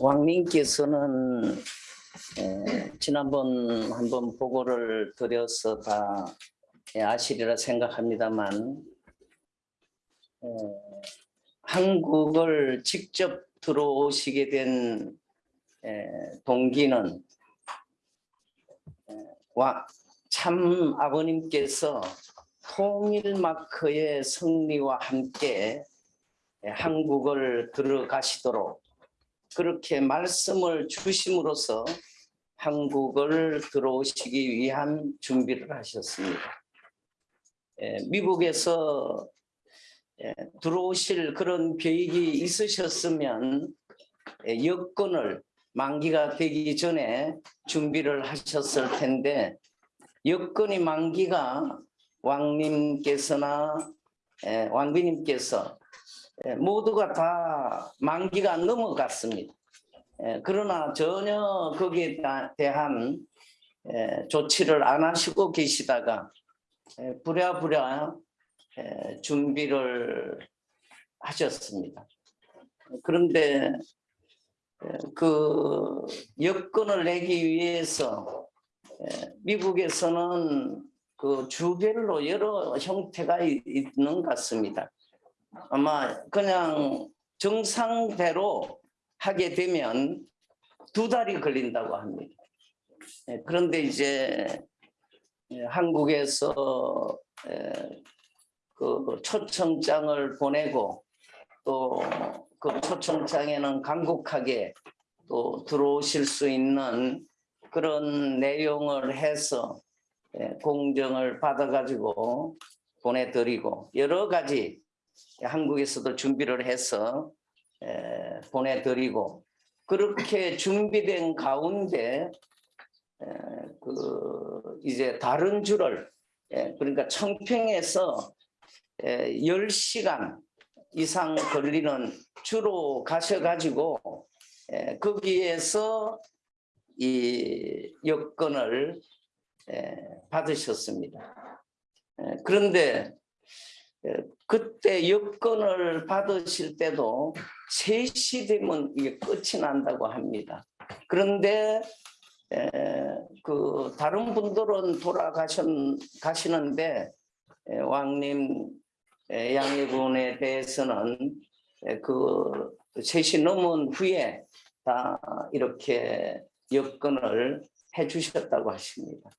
왕님께서는 에, 지난번 한번 보고를 드려서 다 예, 아시리라 생각합니다만 에, 한국을 직접 들어오시게 된 에, 동기는 에, 와, 참 아버님께서 통일 마크의 승리와 함께 에, 한국을 들어가시도록 그렇게 말씀을 주심으로써 한국을 들어오시기 위한 준비를 하셨습니다. 에, 미국에서 에, 들어오실 그런 계획이 있으셨으면 에, 여건을 만기가 되기 전에 준비를 하셨을 텐데 여건이 만기가 왕님께서나 에, 왕비님께서 에, 모두가 다 만기가 넘어갔습니다. 에, 그러나 전혀 거기에 다- 대한 에, 조치를 안 하시고 계시다가 에, 부랴부랴 에, 준비를 하셨습니다. 그런데 에, 그 여건을 내기 위해서 에, 미국에서는 그 주별로 여러 형태가 이- 있는 것 같습니다. 아마 그냥 정상대로 하게 되면 두 달이 걸린다고 합니다. 예, 그런데 이제 예, 한국에서 예, 그 초청장을 보내고 또 그 초청장에는 간곡하게 또 들어오실 수 있는 그런 내용을 해서 예, 공정을 받아가지고 보내드리고 여러 가지 한국에서도 준비를 해서 에, 보내드리고 그렇게 준비된 가운데 에, 그 이제 다른 줄을 에, 그러니까 청평에서 에, 10시간 이상 걸리는 주로 가셔가지고 에, 거기에서 이 여건을 에, 받으셨습니다. 에, 그런데 에, 그때 여건을 받으실 때도 3시 되면 이게 끝이 난다고 합니다. 그런데 에, 그 다른 분들은 돌아가셨 가시는데 에, 왕님 에, 양해군에 대해서는 에, 그 3시 넘은 후에 다 이렇게 여건을 해주셨다고 하십니다.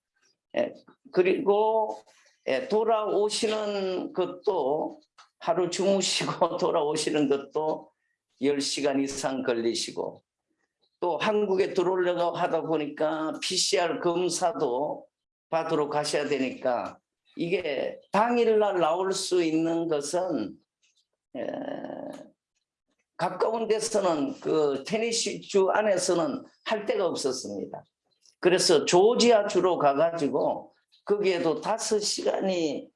에, 그리고 예, 돌아오시는 것도 하루 주무시고 돌아오시는 것도 10시간 이상 걸리시고 또 한국에 들어오려고 하다 보니까 PCR 검사도 받으러 가셔야 되니까 이게 당일날 나올 수 있는 것은 에, 가까운 데서는 그 테니시 주 안에서는 할 데가 없었습니다. 그래서 조지아 주로 가가지고 거기에도 다섯 시간이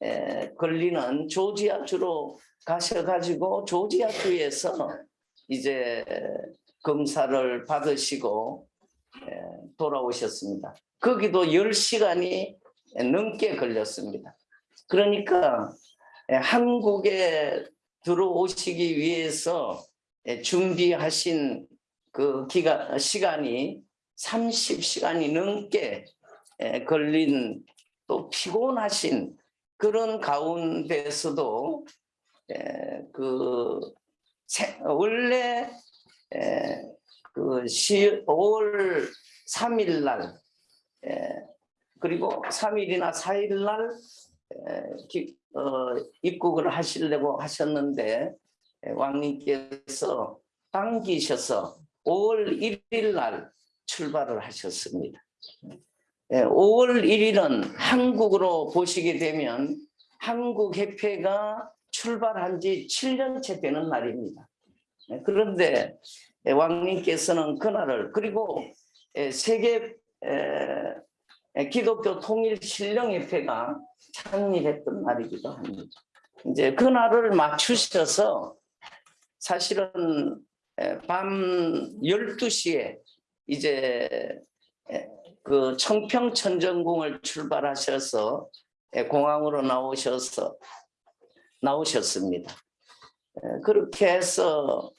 에, 걸리는 조지아 주로 가셔가지고 조지아 주에서 이제 검사를 받으시고 에, 돌아오셨습니다. 거기도 10시간이 넘게 걸렸습니다. 그러니까 에, 한국에 들어오시기 위해서 에, 준비하신 그 기간 시간이 30시간이 넘게 에, 걸린 또 피곤하신 그런 가운데서도 에, 그 세- 원래 에, 그 5월 3일 날 에, 그리고 3일이나 4일 날 어, 입국을 하시려고 하셨는데 에, 왕님께서 당기셔서 5월 1일 날 출발을 하셨습니다. 예, 5월 1일은 한국으로 보시게 되면 한국 협회가 출발한 지 7년째 되는 날입니다. 예, 그런데 예, 왕님께서는 그날을 그리고 예, 세계 기독교 통일 신령협회가 창립했던 날이기도 합니다. 이제 그날을 맞추셔서 사실은 에, 밤 12시에 이제 에, 그 청평 천정궁을 출발하셔서 예, 공항으로 나오셔서 나오셨습니다. 예, 그렇게 해서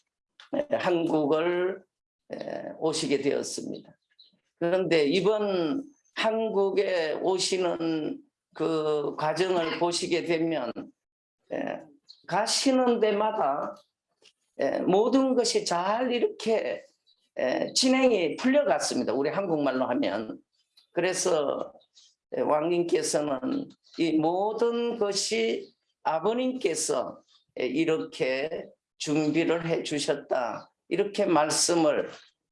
예, 한국을 에, 오시게 되었습니다. 그런데 이번 한국에 오시는 그 과정을 보시게 되면 에, 가시는 데마다 에, 모든 것이 잘 이렇게 에, 진행이 풀려갔습니다. 우리 한국말로 하면. 그래서 에, 왕님께서는 이 모든 것이 아버님께서 에, 이렇게 준비를 해 주셨다. 이렇게 말씀을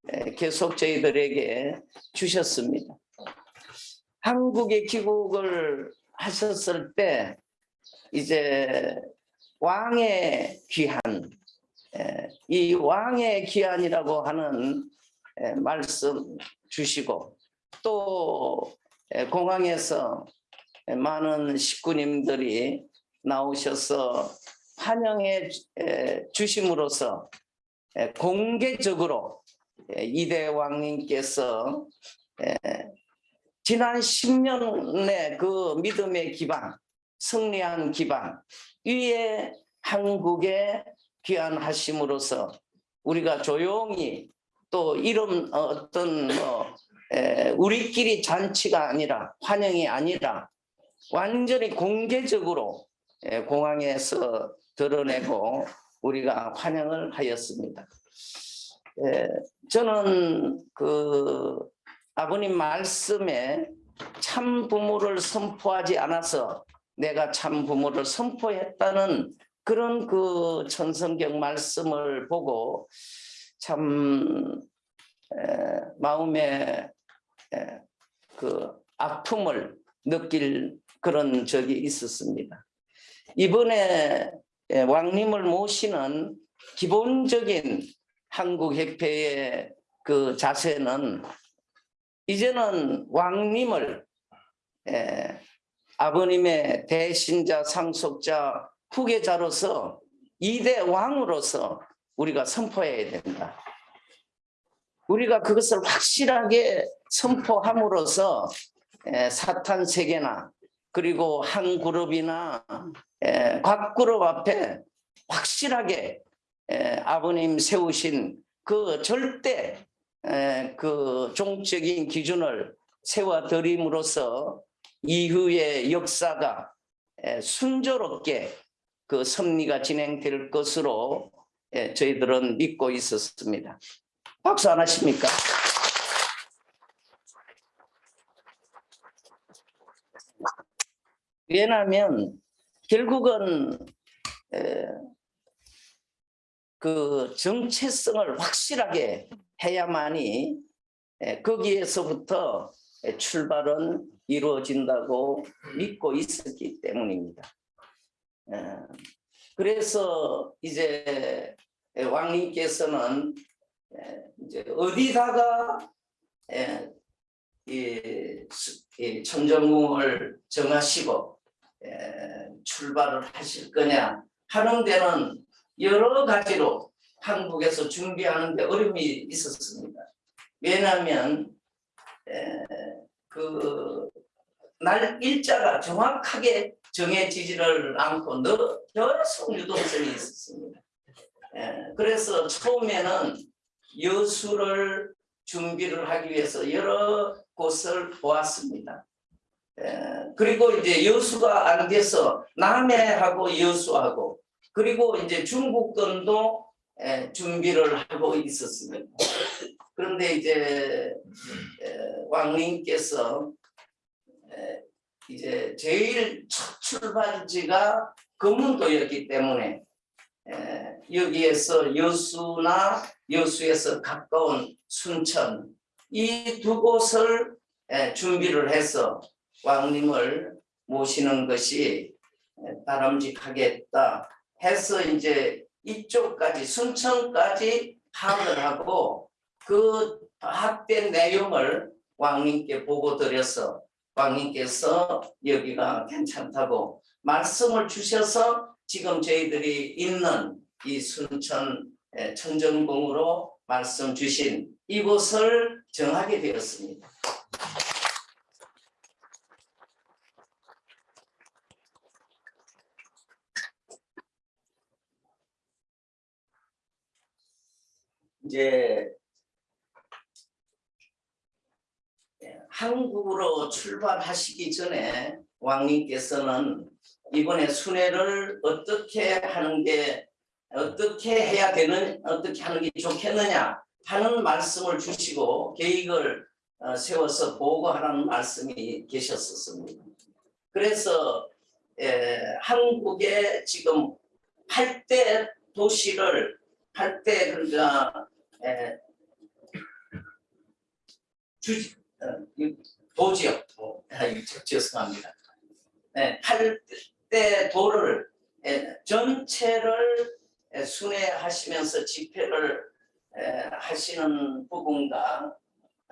에, 계속 저희들에게 주셨습니다. 한국에 귀국을 하셨을 때 이제 왕의 귀한 에, 이 왕의 귀한이라고 하는 에, 말씀 주시고 또 에, 공항에서 에, 많은 식구님들이 나오셔서 환영해 주심으로써 에, 공개적으로 에, 이대 왕님께서 에, 지난 10년의 그 믿음의 기반, 승리한 기반 위에 한국에 귀환하심으로써 우리가 조용히 또 이런 어떤 뭐 에, 우리끼리 잔치가 아니라 환영이 아니라 완전히 공개적으로 에, 공항에서 드러내고 우리가 환영을 하였습니다. 에, 저는 그 아버님 말씀에 참 부모를 선포하지 않아서 내가 참 부모를 선포했다는 그런 그 천성경 말씀을 보고 참 에, 마음에 에, 그 아픔을 느낄 그런 적이 있었습니다. 이번에 에, 왕님을 모시는 기본적인 한국 협회의 그 자세는 이제는 왕님을 에, 아버님의 대신자 상속자 후계자로서 이대 왕으로서 우리가 선포해야 된다. 우리가 그것을 확실하게 선포함으로써 에, 사탄 세계나 그리고 한 그룹이나 에, 각 그룹 앞에 확실하게 에, 아버님 세우신 그 절대 에, 그 종적인 기준을 세워드림으로써 이후의 역사가 에, 순조롭게 그 섭리가 진행될 것으로 에, 저희들은 믿고 있었습니다. 박수 안 하십니까? 왜냐하면 결국은 에, 그 정체성을 확실하게 해야만이 에, 거기에서부터 에, 출발은 이루어진다고 믿고 있었기 때문입니다. 에, 그래서 이제 에, 왕님께서는 에, 이제 어디다가 에, 이, 천정궁을 정하시고 에, 출발을 하실 거냐 하는 데는 여러 가지로 한국에서 준비하는데 어려움이 있었습니다. 왜냐하면 그 날 일자가 정확하게 정해지지를 않고 너- 여러 유동성이 있었습니다. 에, 그래서 처음에는 여수를 준비를 하기 위해서 여러 곳을 보았습니다. 에, 그리고 이제 여수가 안 돼서 남해하고 여수하고 그리고 이제 중국권도 에, 준비를 하고 있었습니다. 그런데 이제 에, 왕님께서 에, 이제 제일 첫 출발지가 금문도였기 때문에 에, 여기에서 여수나 여수에서 가까운 순천 이 두 곳을 에, 준비를 해서 왕님을 모시는 것이 에, 바람직하겠다 해서 이제 이쪽까지 순천까지 파악을 하고 그 파악된 내용을 왕님께 보고 드려서 왕님께서 여기가 괜찮다고 말씀을 주셔서 지금 저희들이 있는 이 순천 에, 천정궁으로 말씀 주신 이곳을 정하게 되었습니다. 이제 바로 출발하시기 전에 왕님께서는 이번에 순회를 어떻게 하는 게 어떻게 해야 되는 어떻게 하는 게 좋겠느냐 하는 말씀을 주시고 계획을 어, 세워서 보고하라는 말씀이 계셨었습니다. 그래서 에, 한국의 지금 8대 도시를 8대 그러니까 에, 주, 어, 이 도지역 도, 아, 죄송합니다. 네, 8대 도를 에, 전체를 에, 순회하시면서 집회를 에, 하시는 부분과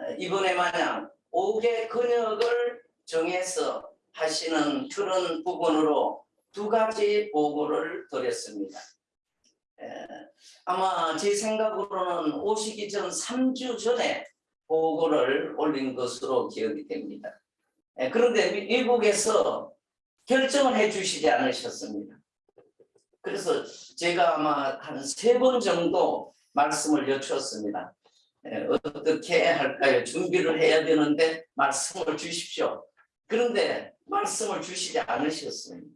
에, 이번에 마냥 5개 근역을 정해서 하시는 그런 부분으로 두 가지 보고를 드렸습니다. 에, 아마 제 생각으로는 오시기 전 3주 전에 보고를 올린 것으로 기억이 됩니다. 에, 그런데 미- 미국에서 결정을 해 주시지 않으셨습니다. 그래서 제가 아마 한 세 번 정도 말씀을 여쭈었습니다. 에, 어떻게 할까요? 준비를 해야 되는데 말씀을 주십시오. 그런데 말씀을 주시지 않으셨습니다.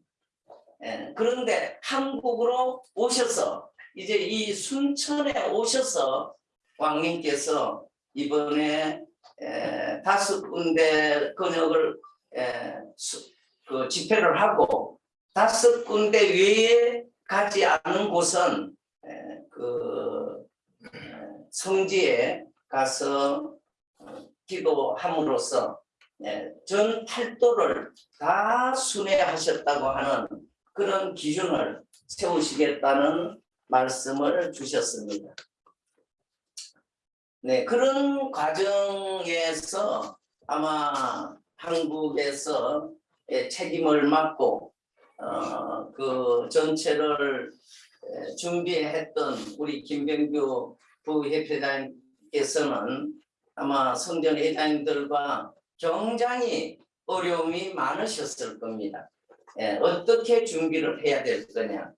예, 그런데 한국으로 오셔서 이제 이 순천에 오셔서 왕님께서 이번에 에, 다섯 군데 근역을 에, 수- 그 집회를 하고 다섯 군데 외에 가지 않은 곳은 에, 그 에, 성지에 가서 어, 기도함으로써 예, 전 팔도를 다 순회하셨다고 하는 그런 기준을 세우시겠다는 말씀을 주셨습니다. 네, 그런 과정에서 아마 한국에서 예, 책임을 맡고 어, 그 전체를 에, 준비했던 우리 김병규 부협회장께서는 아마 성전 회장님들과 굉장히 어려움이 많으셨을 겁니다. 예, 어떻게 준비를 해야 될 거냐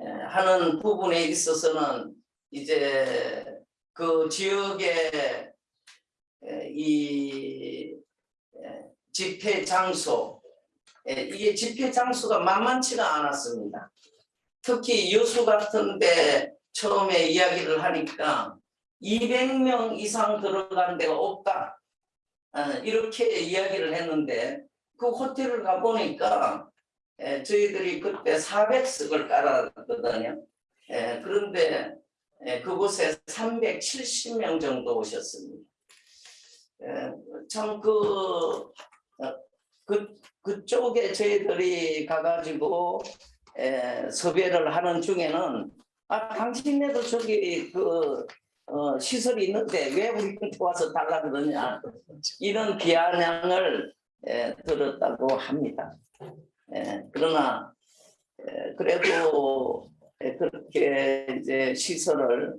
예, 하는 부분에 있어서는 이제 그 지역의 예, 이 예, 집회 장소 예, 이게 집회 장소가 만만치가 않았습니다. 특히 여수 같은 데 처음에 이야기를 하니까 200명 이상 들어간 데가 없다. 아, 이렇게 이야기를 했는데 그 호텔을 가보니까 에, 저희들이 그때 400석을 깔았거든요. 에, 그런데 그곳에 370명 정도 오셨습니다. 참그 그, 그쪽에 저희들이 가가지고 에, 섭외를 하는 중에는 아 당신네도 저기 그 어, 시설이 있는데 왜 우리한테 와서 달라 그러냐 이런 비아냥을 에, 들었다고 합니다. 에, 그러나 에, 그래도 에, 그렇게 이제 시설을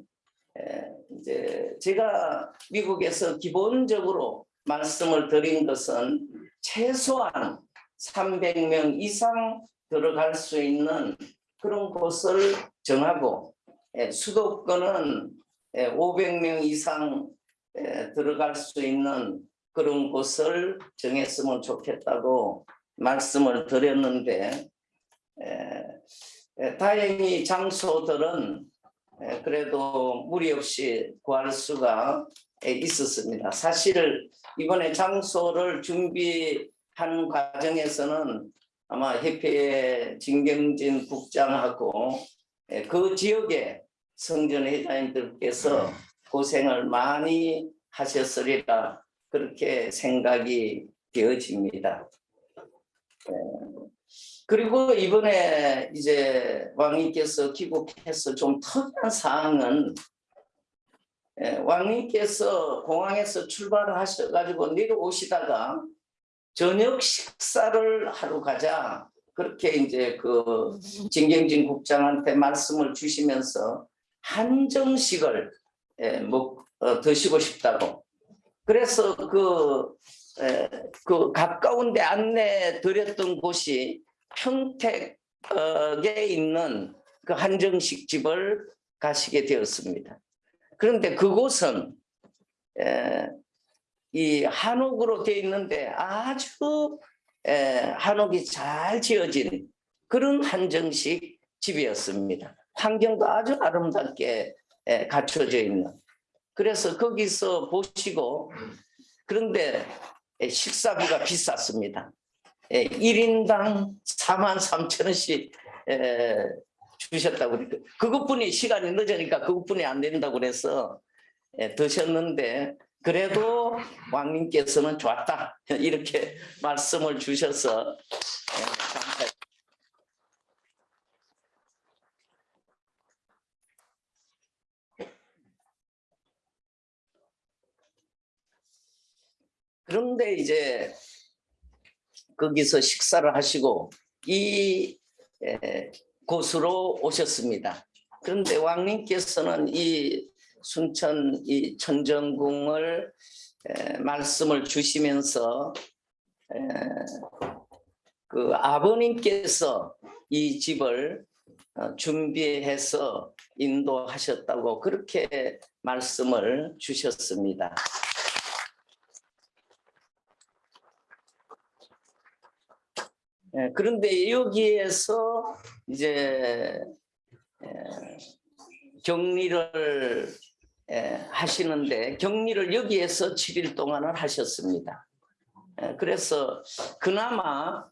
에, 이제 제가 미국에서 기본적으로 말씀을 드린 것은 최소한 300명 이상 들어갈 수 있는 그런 곳을 정하고 에, 수도권은 500명 이상 에, 들어갈 수 있는 그런 곳을 정했으면 좋겠다고 말씀을 드렸는데 다행히 장소들은 에, 그래도 무리 없이 구할 수가 에, 있었습니다. 사실 이번에 장소를 준비하는 과정에서는 아마 협회의 진경진 국장하고 에, 그 지역에 성전 회장님들께서 고생을 많이 하셨으리라 그렇게 생각이 되어집니다. 에, 그리고 이번에 이제 왕님께서 귀국해서 좀 특이한 사항은 에, 왕님께서 공항에서 출발하셔가지고 내려오시다가 저녁 식사를 하러 가자. 그렇게 이제 그 진경진 국장한테 말씀을 주시면서 한정식을 에, 먹 어, 드시고 싶다고. 그래서 그, 에, 그 가까운데 안내 드렸던 곳이 평택에 있는 그 한정식 집을 가시게 되었습니다. 그런데 그곳은 에, 이 한옥으로 되어 있는데 아주 에, 한옥이 잘 지어진 그런 한정식 집이었습니다. 환경도 아주 아름답게 에, 갖춰져 있는. 그래서 거기서 보시고 그런데 에, 식사비가 비쌌습니다. 에, 1인당 4만 3천 원씩 에, 주셨다고 그러니까 그것뿐이 시간이 늦으니까 그것뿐이 안 된다고 그래서 에, 드셨는데 그래도 왕님께서는 좋았다 이렇게 말씀을 주셔서 에, 감사합니다. 그런데 이제 거기서 식사를 하시고 이 에, 곳으로 오셨습니다. 그런데 왕님께서는 이 순천 이 천정궁을 에, 말씀을 주시면서 에, 그 아버님께서 이 집을 어, 준비해서 인도하셨다고 그렇게 말씀을 주셨습니다. 예, 그런데 여기에서 이제 에, 격리를 에, 하시는데 격리를 여기에서 7일 동안을 하셨습니다. 에, 그래서 그나마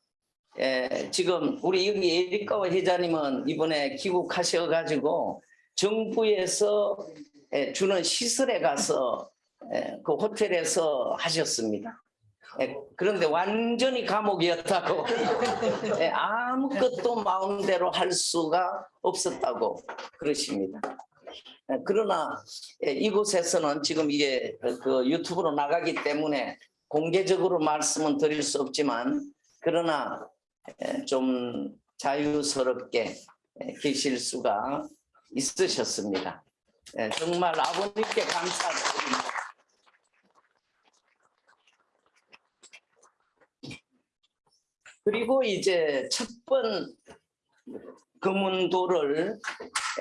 에, 지금 우리 여기 에리카와 회장님은 이번에 귀국하셔가지고 정부에서 에, 주는 시설에 가서 에, 그 호텔에서 하셨습니다. 예, 그런데 완전히 감옥이었다고 예, 아무것도 마음대로 할 수가 없었다고 그러십니다. 예, 그러나 예, 이곳에서는 지금 이게 그 유튜브로 나가기 때문에 공개적으로 말씀은 드릴 수 없지만 그러나 예, 좀 자유스럽게 예, 계실 수가 있으셨습니다. 예, 정말 아버님께 감사드립니다. 그리고 이제 첫 번 금운도를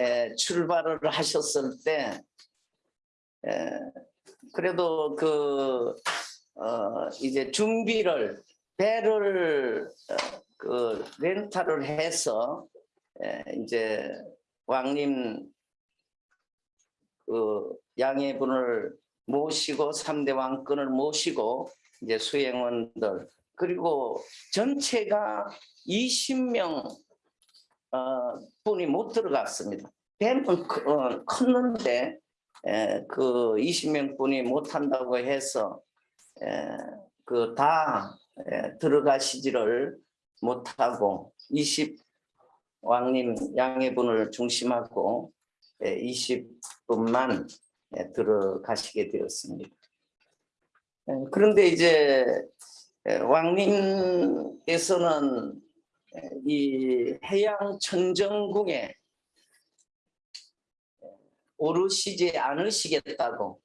에, 출발을 하셨을 때 에, 그래도 그 어, 이제 준비를 배를 어, 그 렌탈을 해서 에, 이제 왕님 그 양해분을 모시고 삼대 왕권을 모시고 이제 수행원들 그리고 전체가 20명 어, 분이 못 들어갔습니다. 크- 어, 컸는데 에, 그 20명 분이 못 한다고 해서 그 다 들어가시지를 못하고 20 왕님 양해분을 중심하고 20분만 들어가시게 되었습니다. 에, 그런데 이제 에, 왕님께서는 에, 이 해양 천정궁에 오르시지 않으시겠다고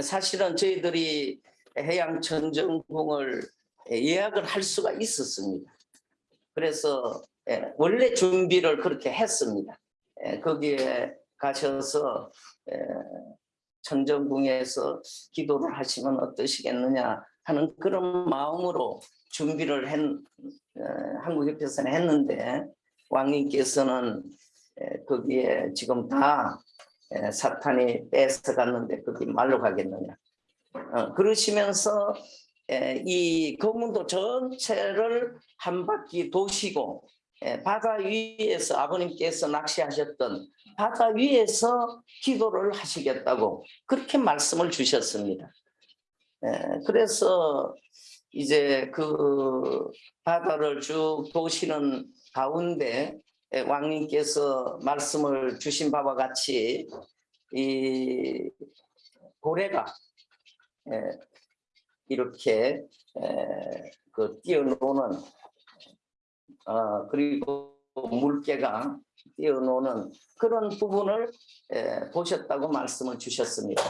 사실은 저희들이 해양 천정궁을 예약을 할 수가 있었습니다. 그래서 에, 원래 준비를 그렇게 했습니다. 에, 거기에 가셔서 에, 천정궁에서 기도를 하시면 어떠시겠느냐 하는 그런 마음으로 준비를 했, 어, 한국협회에서는 했는데 왕님께서는 에, 거기에 지금 다 에, 사탄이 뺏어갔는데 거기 말로 가겠느냐 어, 그러시면서 에, 이 거문도 전체를 한 바퀴 도시고 에, 바다 위에서 아버님께서 낚시하셨던 바다 위에서 기도를 하시겠다고 그렇게 말씀을 주셨습니다. 에, 그래서 이제 그 바다를 쭉 도시는 가운데 에, 왕님께서 말씀을 주신 바와 같이 이 고래가 에, 이렇게 에, 그 뛰어노는 어, 그리고 물개가 뛰어노는 그런 부분을 에, 보셨다고 말씀을 주셨습니다.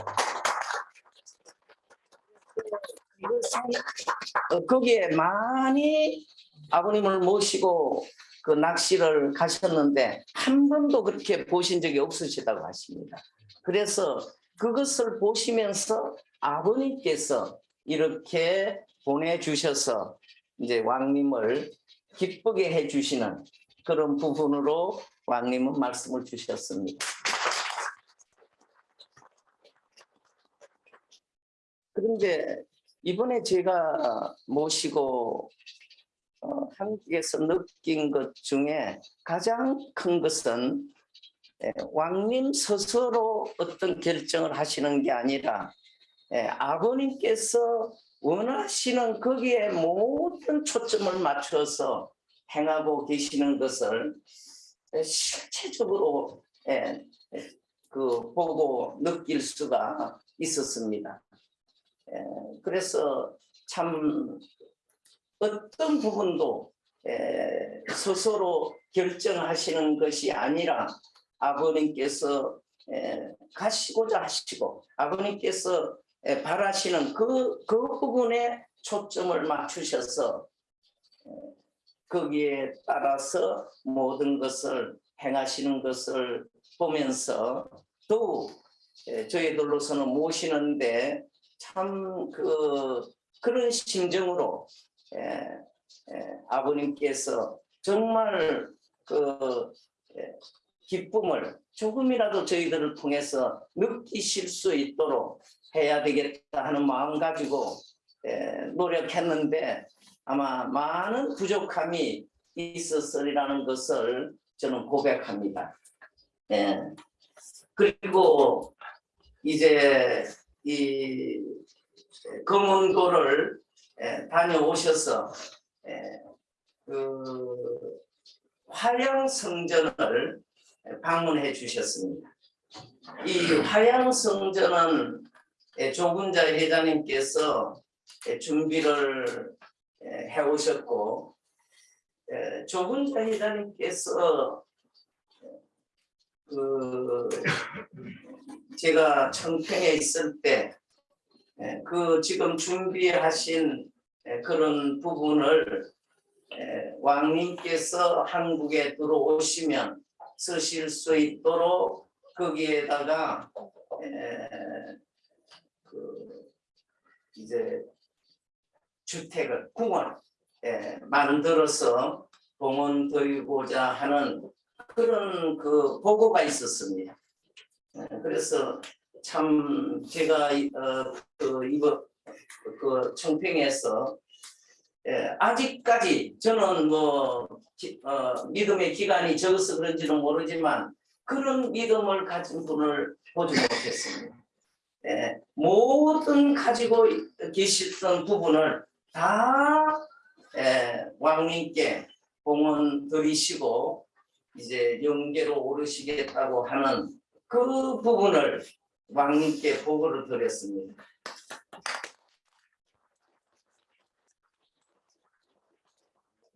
어, 거기에 많이 아버님을 모시고 그 낚시를 가셨는데 한 번도 그렇게 보신 적이 없으시다고 하십니다. 그래서 그것을 보시면서 아버님께서 이렇게 보내주셔서 이제 왕님을 기쁘게 해주시는 그런 부분으로 왕님은 말씀을 주셨습니다. 그런데 이번에 제가 모시고 어, 한국에서 느낀 것 중에 가장 큰 것은 예, 왕님 스스로 어떤 결정을 하시는 게 아니라 예, 아버님께서 원하시는 거기에 모든 초점을 맞춰서 행하고 계시는 것을 예, 실체적으로 예, 예, 그 보고 느낄 수가 있었습니다. 예, 그래서 참 어떤 부분도 에, 스스로 결정하시는 것이 아니라 아버님께서 에, 가시고자 하시고 아버님께서 에, 바라시는 그, 그 부분에 초점을 맞추셔서 에, 거기에 따라서 모든 것을 행하시는 것을 보면서 더욱 에, 저희들로서는 모시는데 참 그 그런 심정으로 예, 예, 아버님께서 정말 그 예, 기쁨을 조금이라도 저희들을 통해서 느끼실 수 있도록 해야 되겠다 하는 마음 가지고 예, 노력했는데 아마 많은 부족함이 있었으리라는 것을 저는 고백합니다. 예. 그리고 이제 이 예, 다녀오셔서 예, 그 화양 성전을 방문해 주셨습니다. 이 화양 성전은 예, 조군자 회장님께서 예, 준비를 예, 해 오셨고 예, 조군자 회장님께서 그 제가 청평에 있을 때 예, 그 지금 준비하신 예, 그런 부분을 예, 왕님께서 한국에 들어오시면 쓰실 수 있도록 거기에다가 그 이제 주택을 궁을 만들어서 봉헌 드리고자 하는 그런 그 보고가 있었습니다. 그래서 참 제가 어, 그 이거 그 청평에서 예, 아직까지 저는 뭐 기, 어, 믿음의 기간이 적어서 그런지는 모르지만 그런 믿음을 가진 분을 보지 못했습니다. 예, 모든 가지고 계셨던 부분을 다 예, 왕님께 봉헌 드리시고 이제 영계로 오르시겠다고 하는 그 부분을 왕님께 보고를 드렸습니다.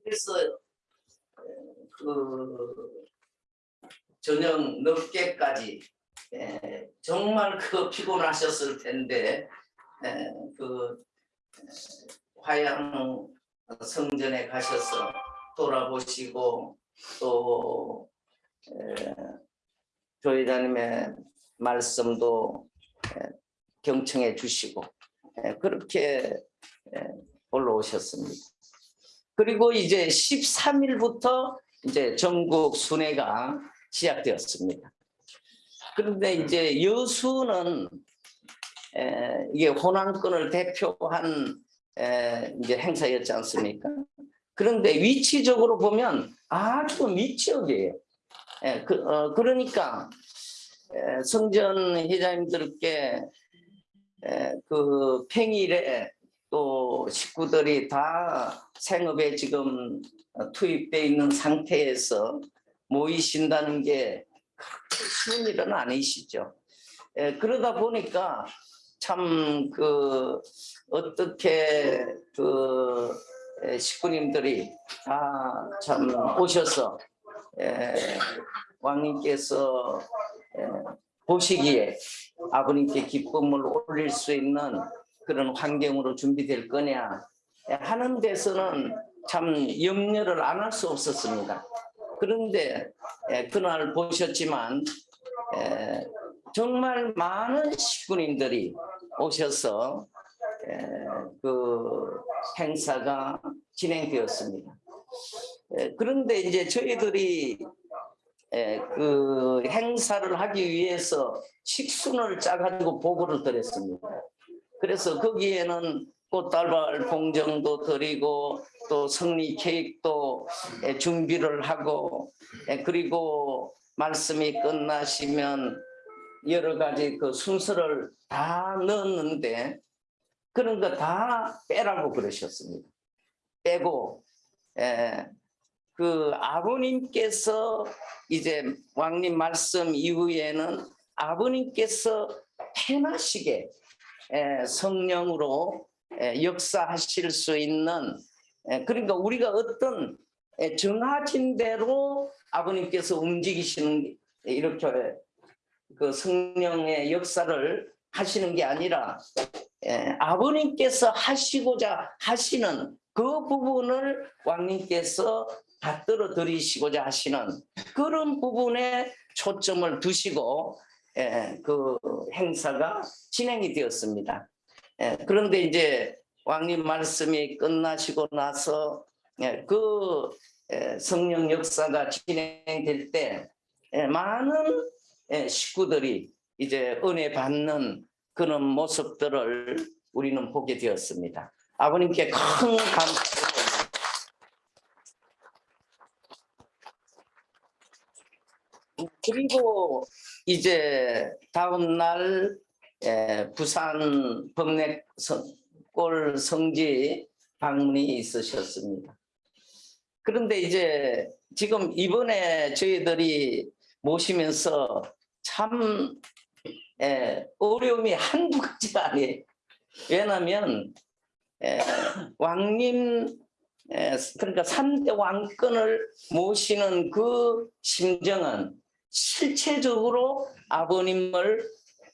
그래서 그 저녁 늦게까지 정말 그 피곤하셨을 텐데 그 화양 성전에 가셔서 돌아보시고 또 교회장님의 말씀도 경청해 주시고 그렇게 올라오셨습니다. 그리고 이제 13일부터 이제 전국 순회가 시작되었습니다. 그런데 이제 여수는 이게 호남권을 대표한 이제 행사였지 않습니까? 그런데 위치적으로 보면 아주 밑지역이에요. 그, 어, 그러니까 성전 회장님들께 그 평일에 또 식구들이 다 생업에 지금 투입되어 있는 상태에서 모이신다는 게 쉬운 일은 아니시죠. 그러다 보니까 참 그 어떻게 그 식구님들이 다 참 오셔서 왕님께서 보시기에 아버님께 기쁨을 올릴 수 있는 그런 환경으로 준비될 거냐 하는 데서는 참 염려를 안 할 수 없었습니다. 그런데 그날 보셨지만 정말 많은 식구님들이 오셔서 에, 그 행사가 진행되었습니다. 에, 그런데 이제 저희들이 에, 그 행사를 하기 위해서 식순을 짜가지고 보고를 드렸습니다. 그래서 거기에는 꽃다발 공정도 드리고 또 승리 케이크도 에, 준비를 하고 에, 그리고 말씀이 끝나시면 여러 가지 그 순서를 다 넣었는데 그런 거 다 빼라고 그러셨습니다. 빼고 에, 그 아버님께서 이제 왕님 말씀 이후에는 아버님께서 편하시게 에, 성령으로 에, 역사하실 수 있는 에, 그러니까 우리가 어떤 에, 정하진 대로 아버님께서 움직이시는 이렇게 그 성령의 역사를 하시는 게 아니라 예, 아버님께서 하시고자 하시는 그 부분을 왕님께서 받들어 드리시고자 하시는 그런 부분에 초점을 두시고 예, 그 행사가 진행이 되었습니다. 예, 그런데 이제 왕님 말씀이 끝나시고 나서 예, 그 예, 성령 역사가 진행될 때 예, 많은 예, 식구들이 이제 은혜 받는 그런 모습들을 우리는 보게 되었습니다. 아버님께 큰 감사. 그리고 이제 다음 날 에, 부산 범례골 성지 방문이 있으셨습니다. 그런데 이제 지금 이번에 저희들이 모시면서 참 에, 어려움이 한두 가지가 아니에요. 왜냐하면 에, 왕님 에, 그러니까 3대 왕권을 모시는 그 심정은 실체적으로 아버님을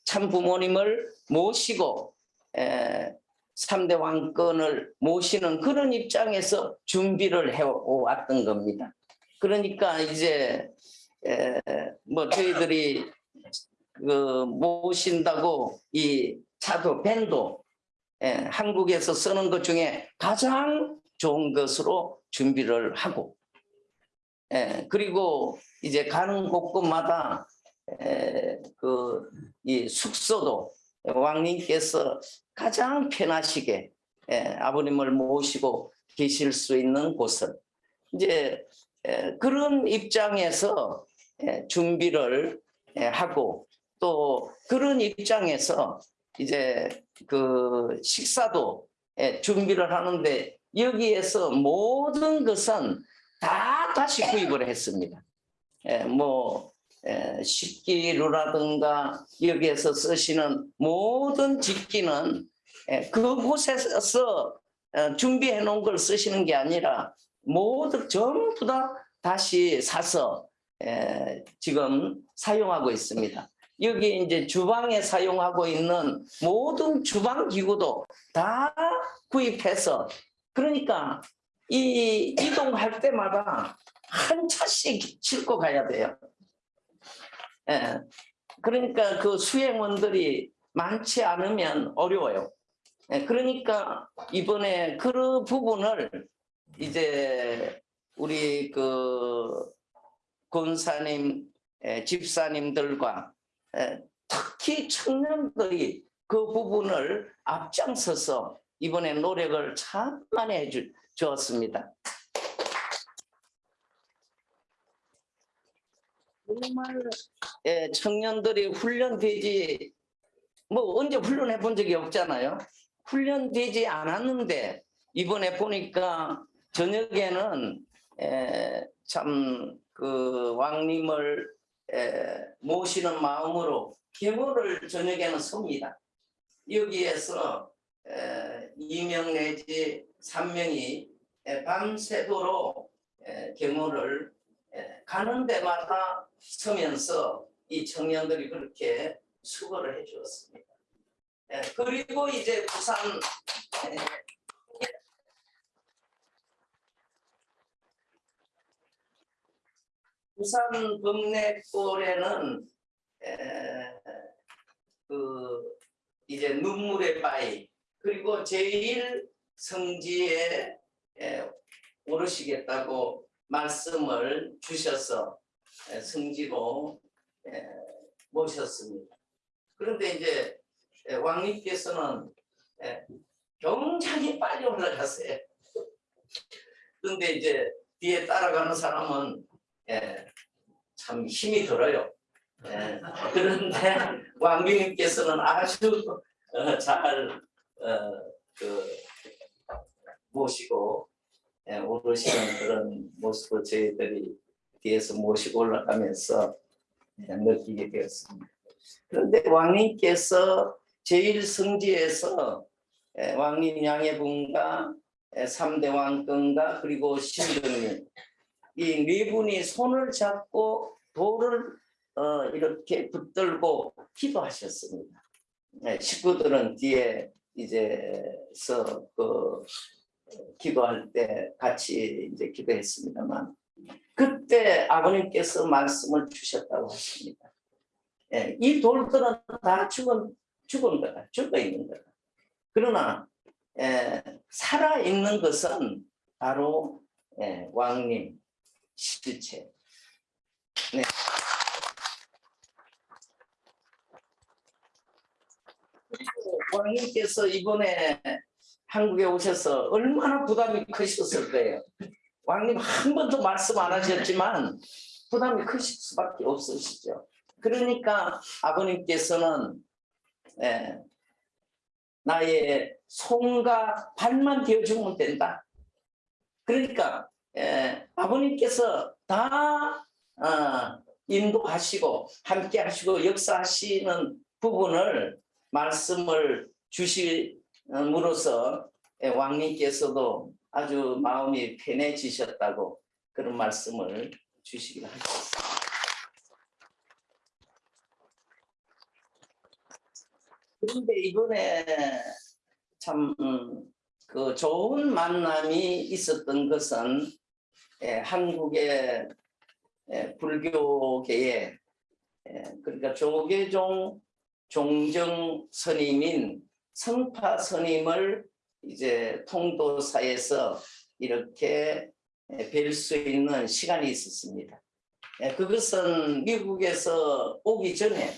참 부모님을 모시고 에, 3대 왕권을 모시는 그런 입장에서 준비를 해왔던 겁니다. 그러니까 이제 에, 뭐 저희들이 그 모신다고 이 차도 밴도 예, 한국에서 쓰는 것 중에 가장 좋은 것으로 준비를 하고 예, 그리고 이제 가는 곳곳마다 예, 그이 숙소도 왕님께서 가장 편하시게 예, 아버님을 모시고 계실 수 있는 곳을 이제 예, 그런 입장에서 예, 준비를 예, 하고 또 그런 입장에서 이제 그 식사도 예, 준비를 하는데 여기에서 모든 것은 다 다시 구입을 했습니다. 예, 뭐 예, 식기류라든가 여기에서 쓰시는 모든 집기는 예, 그곳에서 어, 준비해 놓은 걸 쓰시는 게 아니라 모두 전부 다 다시 사서 에, 지금 사용하고 있습니다. 여기 이제 주방에 사용하고 있는 모든 주방 기구도 다 구입해서 그러니까 이 이동할 때마다 한 차씩 싣고 가야 돼요. 예. 그러니까 그 수행원들이 많지 않으면 어려워요. 예, 그러니까 이번에 그 부분을 이제 우리 그 권사님, 에, 집사님들과 에, 특히 청년들이 그 부분을 앞장서서 이번에 노력을 참 많이 해주, 주었습니다. 정말 에, 청년들이 훈련되지 뭐 언제 훈련해 본 적이 없잖아요. 훈련되지 않았는데 이번에 보니까 저녁에는 참그 왕님을 에, 모시는 마음으로 계모를 저녁에는 섭니다. 여기에서 에, 2명 내지 3명이 밤새도록 에, 계모를 에, 가는 데마다 서면서 이 청년들이 그렇게 수고를 해 주었습니다. 에, 그리고 이제 부산 에, 부산 범내골에는 에, 그 이제 눈물의 바위 그리고 제일 성지에 에, 오르시겠다고 말씀을 주셔서 에, 성지로 에, 모셨습니다. 그런데 이제 에, 왕님께서는 에, 굉장히 빨리 올라갔어요. 그런데 이제 뒤에 따라가는 사람은 예, 참 힘이 들어요. 예, 그런데 왕비님께서는 아주 어, 잘 어, 그, 모시고 예, 오르시는 그런 모습을 저희들이 뒤에서 모시고 올라가면서 예, 느끼게 되었습니다. 그런데 왕님께서 제일 성지에서 예, 왕님 양해분과 예, 삼대 왕건과 그리고 신등님 이네 분이 손을 잡고 돌을 어, 이렇게 붙들고 기도하셨습니다. 네, 식구들은 뒤에 이제서 그 기도할 때 같이 이제 기도했습니다만 그때 아버님께서 말씀을 주셨다고 하십니다. 예, 이 돌들은 다 죽은 죽은 거다, 죽어 있는 거다. 그러나 예, 살아 있는 것은 바로 예, 왕님 실체. 네. 왕님께서 이번에 한국에 오셔서 얼마나 부담이 크셨을 거예요. 왕님 한 번도 말씀 안 하셨지만 부담이 크실 수밖에 없으시죠. 그러니까 아버님께서는 예, 나의 손과 발만 되어주면 된다. 그러니까 예, 아버님께서 다 어, 인도하시고 함께 하시고 역사하시는 부분을 말씀을 주심으로써 예, 왕님께서도 아주 마음이 편해지셨다고 그런 말씀을 주시기를 하셨습니다. 그런데 이번에 참 그 좋은 만남이 있었던 것은 예, 한국의 예, 불교계에 예, 그러니까 조계종 종정 스님인 성파 스님을 이제 통도사에서 이렇게 뵐 수 있는 시간이 있었습니다. 예, 그것은 미국에서 오기 전에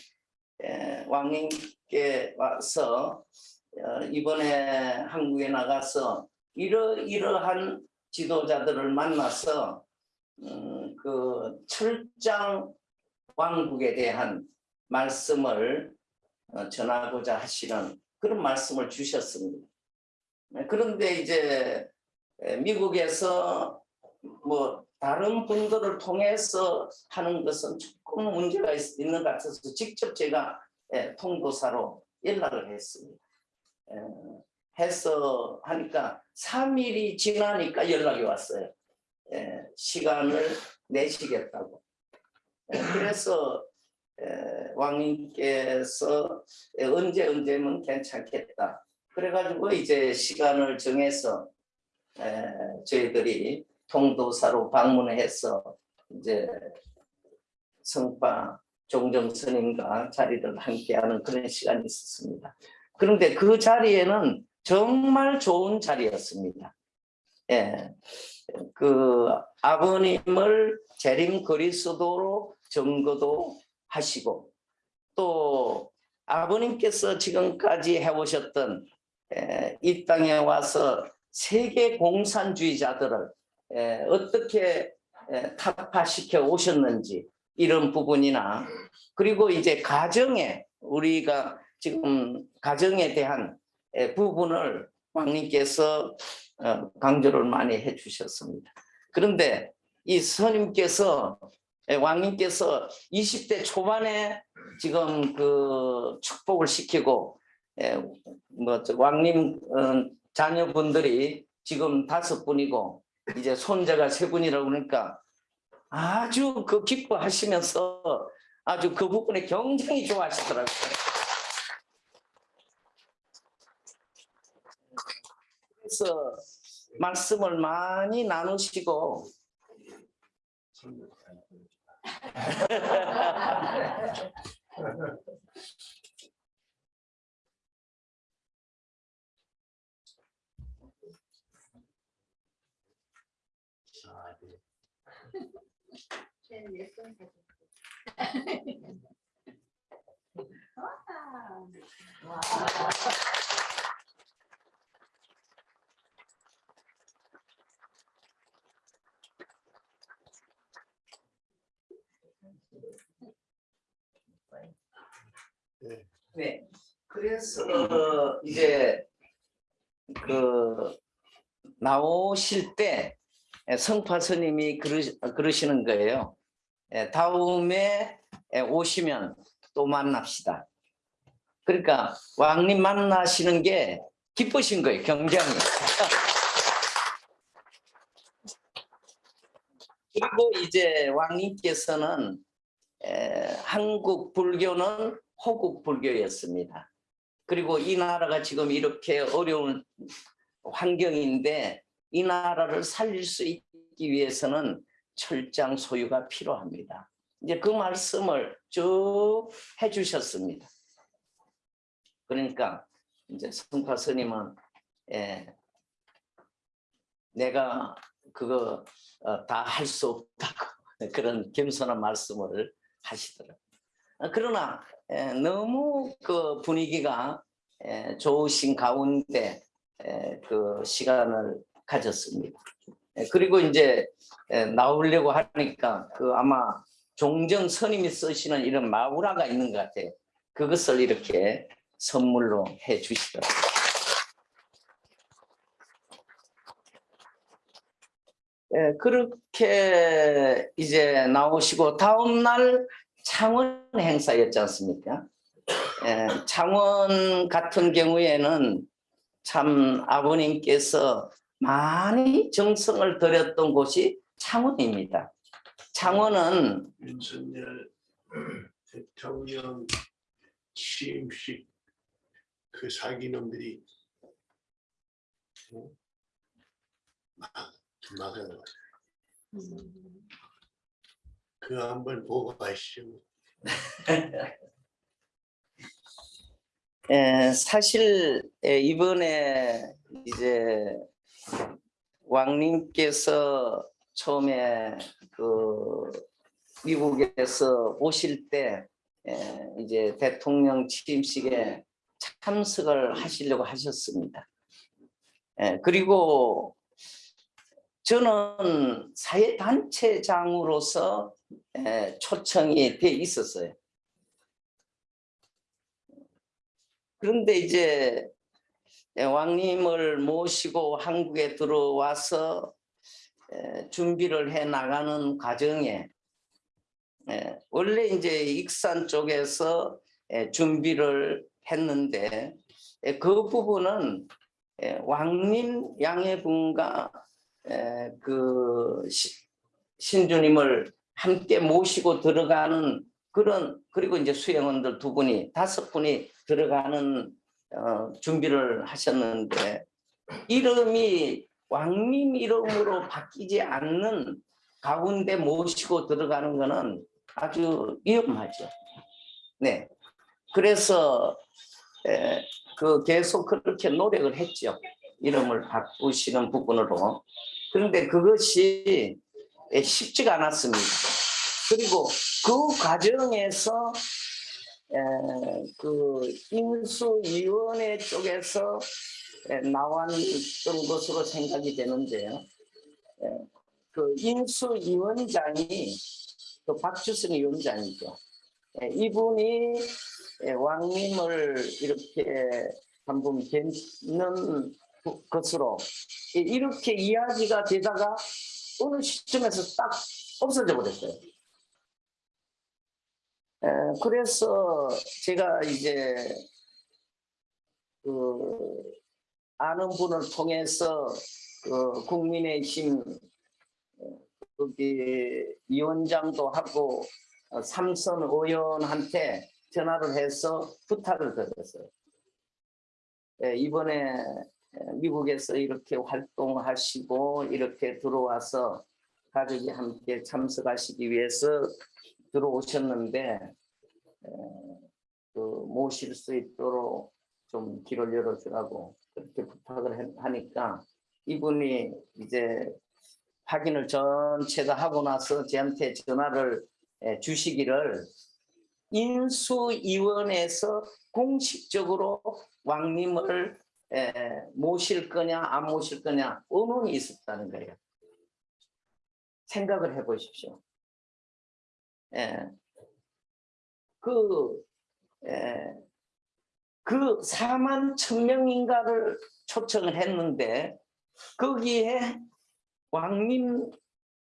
예, 왕님께 와서 어, 이번에 한국에 나가서 이러 이러한 지도자들을 만나서 음, 그 철장 왕국에 대한 말씀을 어, 전하고자 하시는 그런 말씀을 주셨습니다. 네, 그런데 이제 에, 미국에서 뭐 다른 분들을 통해서 하는 것은 조금 문제가 있, 있는 것 같아서 직접 제가 예, 통도사로 연락을 했습니다. 예, 해서 하니까 3일이 지나니까 연락이 왔어요. 예, 시간을 내시겠다고. 예, 그래서 예, 왕님께서 예, 언제 언제면 괜찮겠다. 그래가지고 이제 시간을 정해서 에, 저희들이 통도사로 방문해서 이제 성파 종정 스님과 자리를 함께하는 그런 시간이 있었습니다. 그런데 그 자리에는 정말 좋은 자리였습니다. 예, 그 아버님을 재림 그리스도로 증거도 하시고 또 아버님께서 지금까지 해오셨던 에, 이 땅에 와서 세계 공산주의자들을 에, 어떻게 에, 타파시켜 오셨는지 이런 부분이나 그리고 이제 가정에 우리가 지금 가정에 대한 에, 부분을 왕님께서 어, 강조를 많이 해주셨습니다. 그런데 이 스님께서 에, 왕님께서 20대 초반에 지금 그 축복을 시키고 에, 뭐 왕님 어, 자녀분들이 지금 다섯 분이고 이제 손자가 세 분이라고 그러니까 아주 그 기뻐하시면서 아주 그 부분에 굉장히 좋아하시더라고요. 그래서 말씀을 많이 나누시고 와. 네. 네. 그래서 이제 그 나오실 때 성파 스님이 그러, 그러시는 거예요. 예, 다음에 예, 오시면 또 만납시다. 그러니까 왕님 만나시는 게 기쁘신 거예요, 굉장히. 그리고 이제 왕님께서는 에, 한국 불교는 호국 불교였습니다. 그리고 이 나라가 지금 이렇게 어려운 환경인데 이 나라를 살릴 수 있기 위해서는 철장 소유가 필요합니다. 이제 그 말씀을 쭉 해주셨습니다. 그러니까 이제 성파 스님은 예, 내가 그거 어, 다할 수 없다고 그런 겸손한 말씀을 하시더라고요. 어, 그러나 에, 너무 그 분위기가 에, 좋으신 가운데 에, 그 시간을 가졌습니다. 에, 그리고 이제 에, 나오려고 하니까 그 아마 종정 스님이 쓰시는 이런 마우라가 있는 것 같아요. 그것을 이렇게 선물로 해 주시더라고요. 예, 그렇게 이제 나오시고 다음 날 창원 행사였지 않습니까? 예, 창원 같은 경우에는 참 아버님께서 많이 정성을 들였던 곳이 창원입니다. 창원은 윤석열 대통령 취임식 그 사기놈들이 어? 막 막아요. 그 한번 보고 가시죠. 에, 사실 에, 이번에 이제 왕님께서 처음에 그 미국에서 오실 때 에, 이제 대통령 취임식에 참석을 하시려고 하셨습니다. 에, 그리고 저는 사회단체장으로서 에, 초청이 돼 있었어요. 그런데 이제 예, 왕님을 모시고 한국에 들어와서 에, 준비를 해 나가는 과정에 에, 원래 이제 익산 쪽에서 에, 준비를 했는데 에, 그 부분은 에, 왕님 양해분과 에, 그 시- 신주님을 함께 모시고 들어가는 그런 그리고 이제 수행원들 두 분이 다섯 분이 들어가는 어, 준비를 하셨는데 이름이 왕님 이름으로 바뀌지 않는 가운데 모시고 들어가는 것은 아주 위험하죠. 네. 그래서 에, 그 계속 그렇게 노력을 했죠. 이름을 바꾸시는 부분으로. 그런데 그것이 에, 쉽지가 않았습니다. 그리고 그 과정에서 에, 그 인수위원회 쪽에서 에, 나왔던 것으로 생각이 되는데요. 에, 그 인수위원장이 그 박주선 위원장이죠. 에, 이분이 에, 왕님을 이렇게 한번 뵙는 것으로 이- 이렇게 이야기가 되다가 어느 시점에서 딱 없어져 버렸어요. 에, 그래서 제가 이제 그 아는 분을 통해서 그 국민의힘 어, 거기 위원장도 하고 어, 삼선 의원한테 전화를 해서 부탁을 드렸어요. 예, 이번에 에, 미국에서 이렇게 활동하시고 이렇게 들어와서 가족이 함께 참석하시기 위해서 들어오셨는데 에, 그 모실 수 있도록 좀 길을 열어주라고 그렇게 부탁을 해- 하니까 이분이 이제 확인을 전체 다 하고 나서 저한테 전화를 에, 주시기를 인수위원회에서 공식적으로 왕님을 에, 모실 거냐 안 모실 거냐 의문이 있었다는 거예요. 생각을 해보십시오. 예. 그, 예, 그 4만 천명인가를 초청을 했는데 거기에 왕님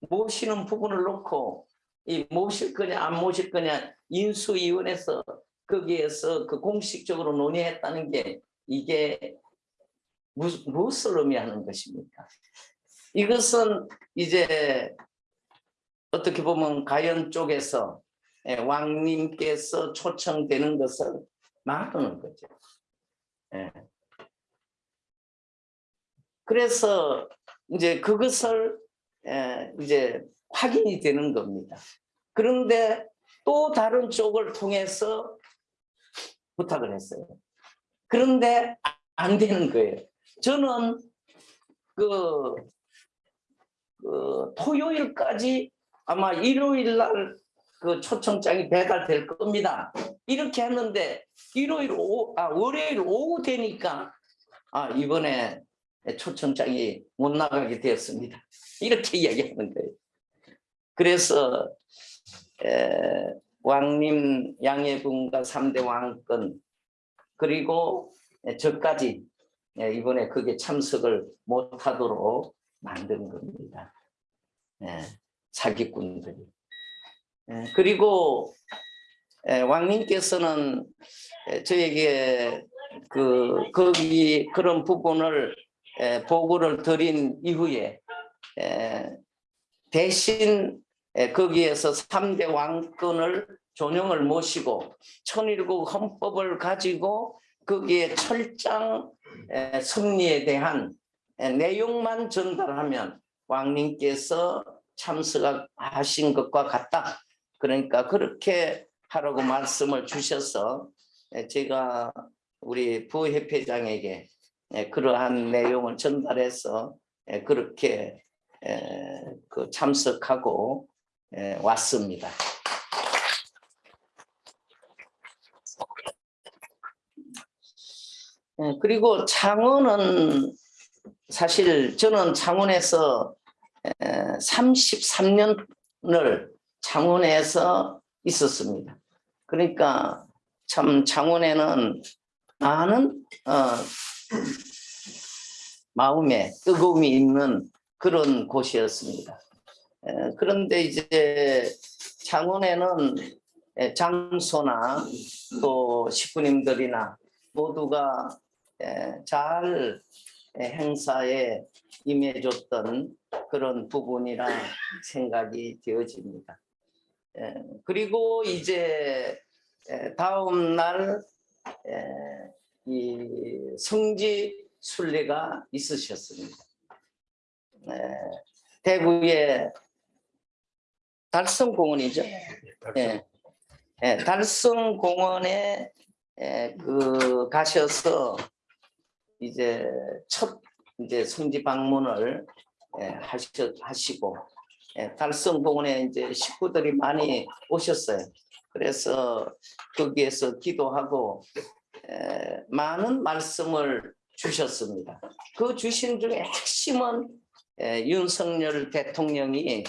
모시는 부분을 놓고 이 모실 거냐 안 모실 거냐 인수위원회에서 거기에서 그 공식적으로 논의했다는 게 이게 무, 무엇을 의미하는 것입니까? 이것은 이제 어떻게 보면 가연 쪽에서 예, 왕님께서 초청되는 것을 막는 거죠. 예. 그래서 이제 그것을 에, 이제 확인이 되는 겁니다. 그런데 또 다른 쪽을 통해서 부탁을 했어요. 그런데 안 되는 거예요. 저는 그, 그 토요일까지 아마 일요일 날 그 초청장이 배달될 겁니다. 이렇게 했는데 일요일 오후, 아 월요일 오후 되니까 아 이번에 초청장이 못 나가게 되었습니다. 이렇게 이야기하는 거예요. 그래서 에, 왕님 양해분과 3대 왕권 그리고 저까지 예, 이번에 그게 참석을 못하도록 만든 겁니다. 예, 사기꾼들이. 예, 그리고 예, 왕님께서는 예, 저에게 그 거기 그런 부분을 에, 보고를 드린 이후에 에, 대신 에, 거기에서 3대 왕권을 존영을 모시고 천일국 헌법을 가지고 거기에 철장 에, 승리에 대한 에, 내용만 전달하면 왕님께서 참석하신 것과 같다. 그러니까 그렇게 하라고 말씀을 주셔서 에, 제가 우리 부협회장에게 예, 그러한 내용을 전달해서 예, 그렇게 예, 그 참석하고 예, 왔습니다. 그리고 창원은 사실 저는 창원에서 33년을 창원에서 있었습니다. 그러니까 참 창원에는 많은 어, 마음에 뜨거움이 있는 그런 곳이었습니다. 에, 그런데 이제 창원에는 에, 장소나 또 식구님들이나 모두가 에, 잘 에, 행사에 임해줬던 그런 부분이라 생각이 되어집니다. 에, 그리고 이제 에, 다음 날 에, 이 성지 순례가 있으셨습니다. 네, 대구의 달성공원이죠. 예, 예, 달성공원에 예, 그 가셔서 이제 첫 이제 성지 방문을 예, 하셔, 하시고 예, 달성공원에 이제 식구들이 많이 오셨어요. 그래서 거기에서 기도하고 에, 많은 말씀을 주셨습니다. 그 주신 중에 핵심은 에, 윤석열 대통령이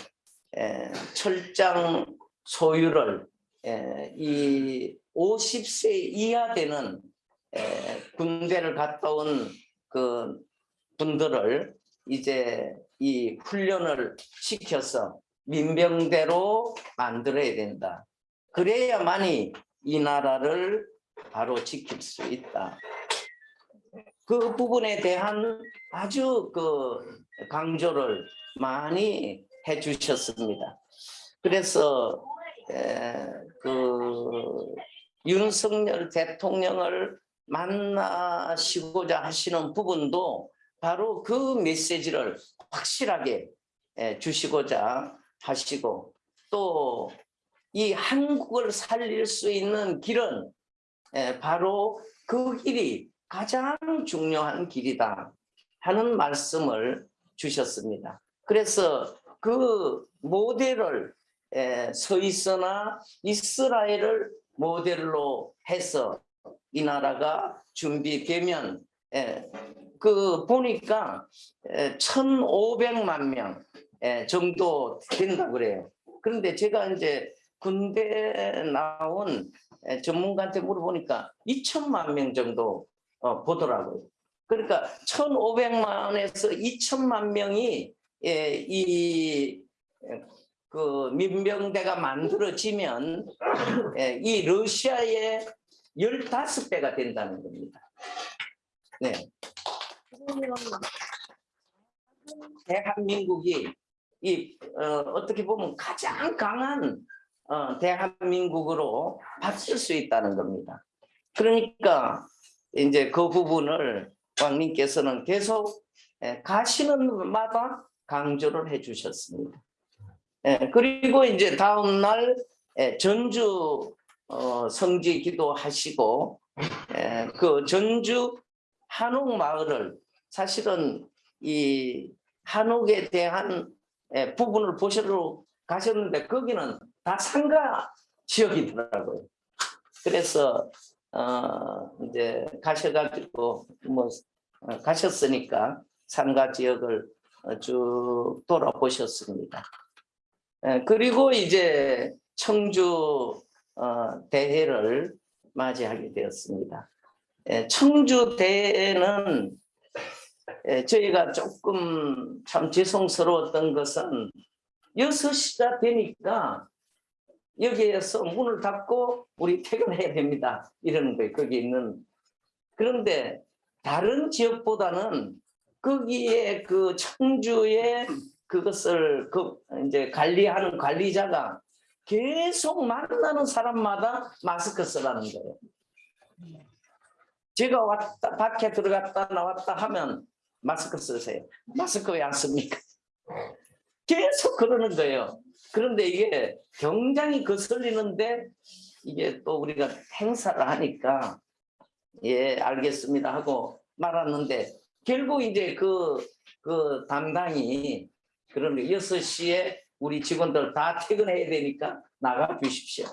에, 철장 소유를 에, 이 50세 이하 되는 에, 군대를 갔다 온 그 분들을 이제 이 훈련을 시켜서 민병대로 만들어야 된다. 그래야만이 이 나라를 바로 지킬 수 있다. 그 부분에 대한 아주 그 강조를 많이 해 주셨습니다. 그래서 에, 그 윤석열 대통령을 만나시고자 하시는 부분도 바로 그 메시지를 확실하게 에, 주시고자 하시고 또 이 한국을 살릴 수 있는 길은 에, 바로 그 길이 가장 중요한 길이다 하는 말씀을 주셨습니다. 그래서 그 모델을 에, 스위스나 이스라엘을 모델로 해서 이 나라가 준비되면 에, 그 보니까 에, 1,500만 명 에, 정도 된다 그래요. 그런데 제가 이제 군대 나온 에, 전문가한테 물어보니까 2천만 명 정도 어, 보더라고요. 그러니까 1,500만에서 2천만 명이 예, 이 예, 그 민병대가 만들어지면 예, 이 러시아의 15배가 된다는 겁니다. 네. 대한민국이 이 어, 떻게 보면 가장 강한 어, 대한민국으로 바뀔 수 있다는 겁니다. 그러니까 이제 그 부분을 왕님께서는 계속 예, 가시는 마다 강조를 해주셨습니다. 예, 그리고 이제 다음 날 예, 전주 어, 성지 기도하시고 예, 그 전주 한옥 마을을 사실은 이 한옥에 대한 예, 부분을 보시러 가셨는데 거기는 다 상가 지역이더라고요. 그래서 어, 이제 가셔가지고 뭐 어, 가셨으니까 상가 지역을 어, 쭉 돌아보셨습니다. 예, 그리고 이제 청주 어, 대회를 맞이하게 되었습니다. 예, 청주 대회는 예, 저희가 조금 참 죄송스러웠던 것은 6시가 되니까 여기에서 문을 닫고 우리 퇴근해야 됩니다. 이러는 거예요. 거기 있는. 그런데 다른 지역보다는 거기에 그 청주에 그것을 그 이제 관리하는 관리자가 계속 만나는 사람마다 마스크 쓰라는 거예요. 제가 왔다 밖에 들어갔다 나왔다 하면 마스크 쓰세요. 마스크 왜 안 씁니까? 계속 그러는 거예요. 그런데 이게 굉장히 거슬리는데 이게 또 우리가 행사를 하니까 예 알겠습니다 하고 말았는데 결국 이제 그, 그 담당이 그런 6시에 우리 직원들 다 퇴근해야 되니까 나가 주십시오.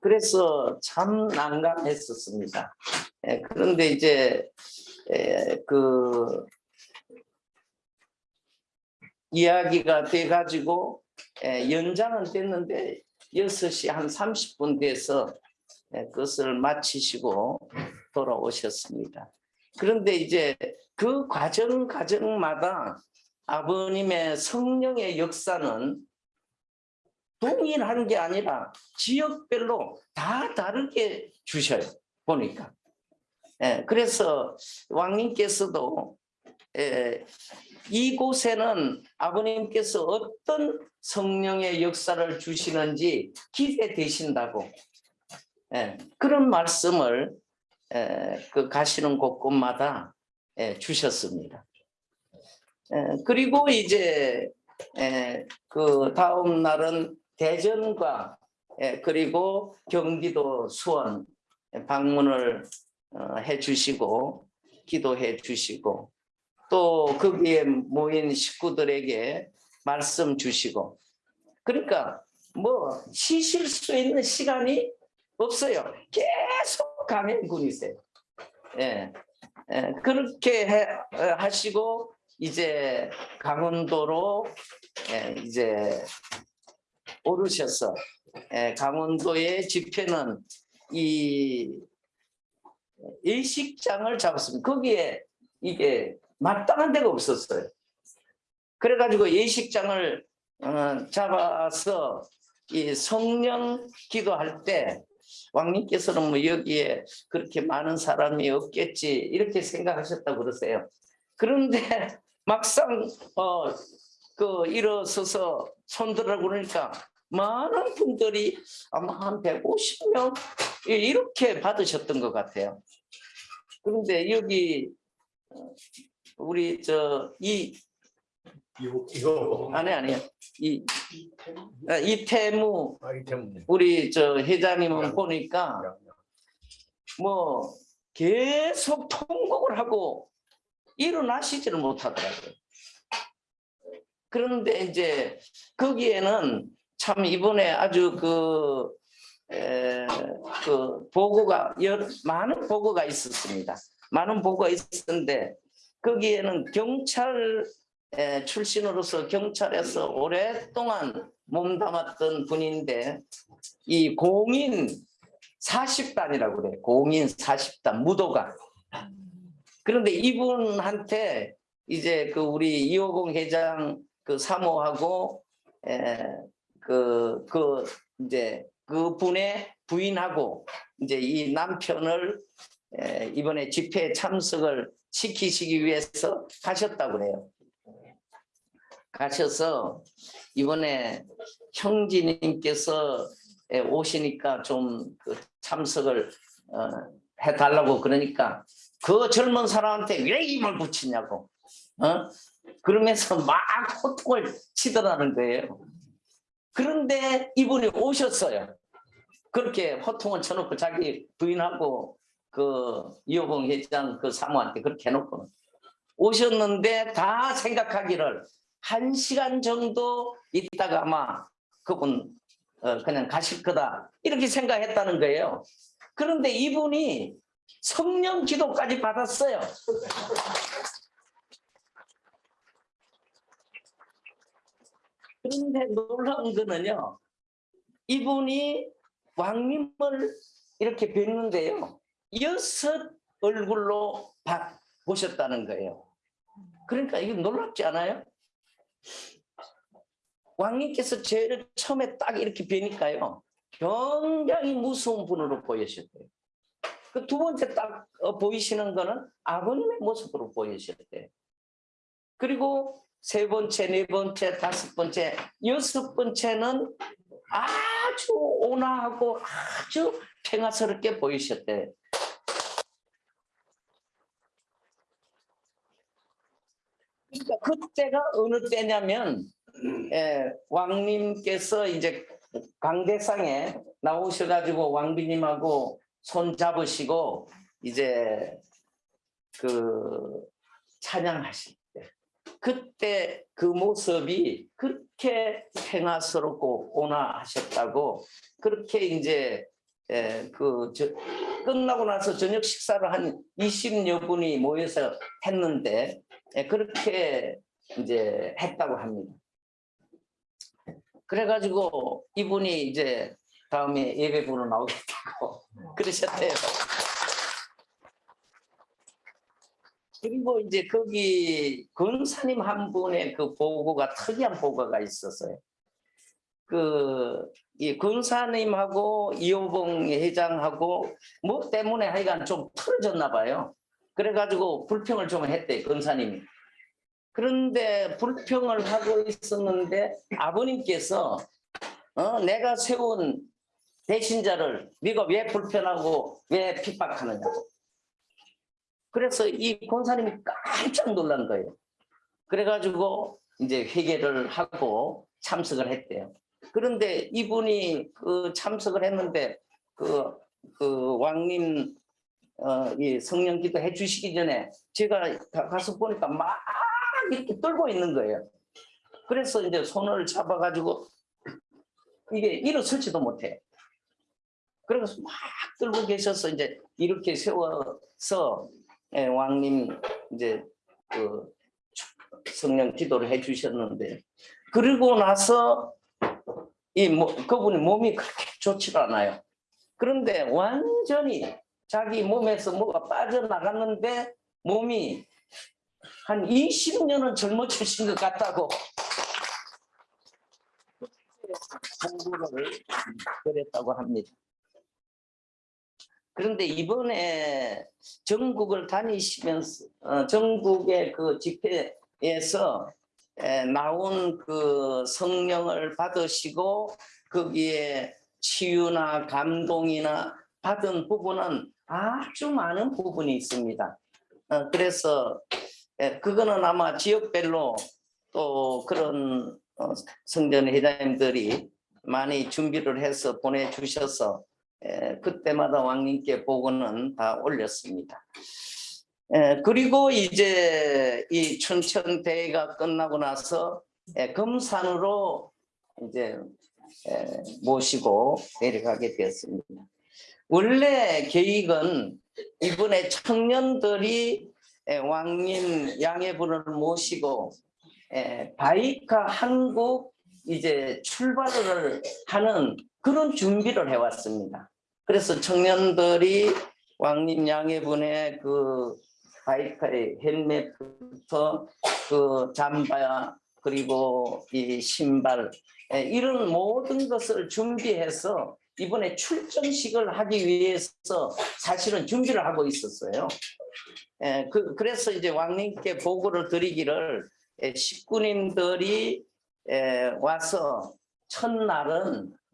그래서 참 난감했었습니다. 예, 그런데 이제 에, 그 이야기가 돼가지고 에, 연장은 됐는데 6시 한 30분 돼서 에, 그것을 마치시고 돌아오셨습니다. 그런데 이제 그 과정 과정마다 아버님의 성령의 역사는 동일한 게 아니라 지역별로 다 다르게 주셔요. 보니까. 예, 그래서 왕님께서도 예, 이곳에는 아버님께서 어떤 성령의 역사를 주시는지 기대되신다고 예, 그런 말씀을 에, 그 가시는 곳곳마다 에, 주셨습니다. 에, 그리고 이제 에, 그 다음 날은 대전과 에, 그리고 경기도 수원 방문을 어, 해주시고 기도해 주시고 또 거기에 모인 식구들에게 말씀 주시고 그러니까 뭐 쉬실 수 있는 시간이 없어요. 계속 가면군이세요. 예, 예, 그렇게 해, 어, 하시고 이제 강원도로 예, 이제 오르셔서 예, 강원도의 집회는 이 일식장을 잡았습니다. 거기에 이게 마땅한 데가 없었어요. 그래가지고 예식장을 어, 잡아서 이 성령 기도할 때 왕님께서는 뭐 여기에 그렇게 많은 사람이 없겠지 이렇게 생각하셨다고 그러세요. 그런데 막상 어, 그 일어서서 손들어 그러니까 많은 분들이 아마 한 150명 이렇게 받으셨던 것 같아요. 그런데 여기 어, 우리 저이 이거 이거. 아니 아니요. 이 아, 이태무. 아이템 우리 저 회장님은 보니까 뭐 계속 통곡을 하고 일어나시지를 못하더라고요. 그런데 이제 거기에는 참 이번에 아주 그, 에, 그 보고가 여러, 많은 보고가 있었습니다. 많은 보고가 있었는데 거기에는 경찰 에, 출신으로서 경찰에서 오랫동안 몸담았던 분인데 이 공인 40단이라고 그래요. 공인 40단 무도가. 그런데 이분한테 이제 그 우리 이호공 회장 그 사모하고 에그 그 이제 그 분의 부인하고 이제 이 남편을 에, 이번에 집회에 참석을 시키시기 위해서 가셨다고 그래요. 가셔서 이번에 형제님께서 에, 오시니까 좀 그 참석을 어, 해달라고 그러니까 그 젊은 사람한테 왜 힘을 붙이냐고 어? 그러면서 막 호통을 치더라는 거예요. 그런데 이분이 오셨어요. 그렇게 호통을 쳐놓고 자기 부인하고 그 이호봉 회장 그 사모한테 그렇게 해놓고 오셨는데 다 생각하기를 한 시간 정도 있다가 아마 그분 어, 그냥 가실 거다 이렇게 생각했다는 거예요. 그런데 이분이 성령 기도까지 받았어요. 그런데 놀라운 거는요. 이분이 왕님을 이렇게 뵀는데요. 여섯 얼굴로 봐- 보셨다는 거예요. 그러니까 이게 놀랍지 않아요? 왕님께서 제일 처음에 딱 이렇게 뵈니까요. 굉장히 무서운 분으로 보이셨대요. 그 두 번째 딱 어, 보이시는 거는 아버님의 모습으로 보이셨대요. 그리고 세 번째, 네 번째, 다섯 번째, 여섯 번째는 아주 온화하고 아주 평화스럽게 보이셨대요. 그러니까 그때가 어느 때냐면 예, 왕님께서 이제 강대상에 나오셔가지고 왕비님하고 손 잡으시고 이제 그 찬양하실 때 그때 그 모습이 그렇게 평화스럽고 온화하셨다고 그렇게 이제 에, 그 저, 끝나고 나서 저녁 식사를 한 20여 분이 모여서 했는데 에, 그렇게 이제 했다고 합니다. 그래가지고 이분이 이제 다음에 예배부로 나오겠다고 그러셨대요. 그리고 이제 거기 권사님 한 분의 그 보고가 특이한 보고가 있었어요. 그, 이 권사님하고 이호봉 회장하고 뭐 때문에 하여간 좀 틀어졌나 봐요. 그래가지고 불평을 좀 했대, 권사님이. 그런데 불평을 하고 있었는데 아버님께서 어, 내가 세운 배신자를 네가 왜 불편하고 왜 핍박하느냐고. 그래서 이 권사님이 깜짝 놀란 거예요. 그래가지고 이제 회개를 하고 참석을 했대요. 그런데 이분이 그 참석을 했는데 그, 그 왕님 어, 이 성령 기도 해주시기 전에 제가 가- 가서 보니까 막 이렇게 떨고 있는 거예요. 그래서 이제 손을 잡아가지고 이게 일어설지도 못해. 그래서 막 들고 계셔서 이제 이렇게 세워서 예, 왕님 이제 그 성령 기도를 해 주셨는데 그리고 나서 이 뭐, 그분이 몸이 그렇게 좋지가 않아요. 그런데 완전히 자기 몸에서 뭐가 빠져나갔는데 몸이 한 20년은 젊어지신 것 같다고 공부를 그랬다고 합니다. 그런데 이번에 전국을 다니시면서 어, 전국의 그 집회에서 에, 나온 그 성령을 받으시고 거기에 치유나 감동이나 받은 부분은 아주 많은 부분이 있습니다. 어, 그래서 에, 그거는 아마 지역별로 또 그런 어, 성전 회장님들이 많이 준비를 해서 보내주셔서 에, 그때마다 왕님께 보고는 다 올렸습니다. 에, 그리고 이제 이 춘천 대회가 끝나고 나서 예, 금산으로 이제 에, 모시고 내려가게 되었습니다. 원래 계획은 이번에 청년들이 에, 왕님 양해분을 모시고 에, 바이카 한국 이제 출발을 하는 그런 준비를 해왔습니다. 그래서 청년들이 왕님 양해분의 그 바이카의 헬멧부터 그 잠바 그리고 이 신발 에, 이런 모든 것을 준비해서 이번에 출정식을 하기 위해서 사실은 준비를 하고 있었어요. 에, 그, 그래서 이제 왕님께 보고를 드리기를 에, 식구님들이 에, 와서 첫날은 에,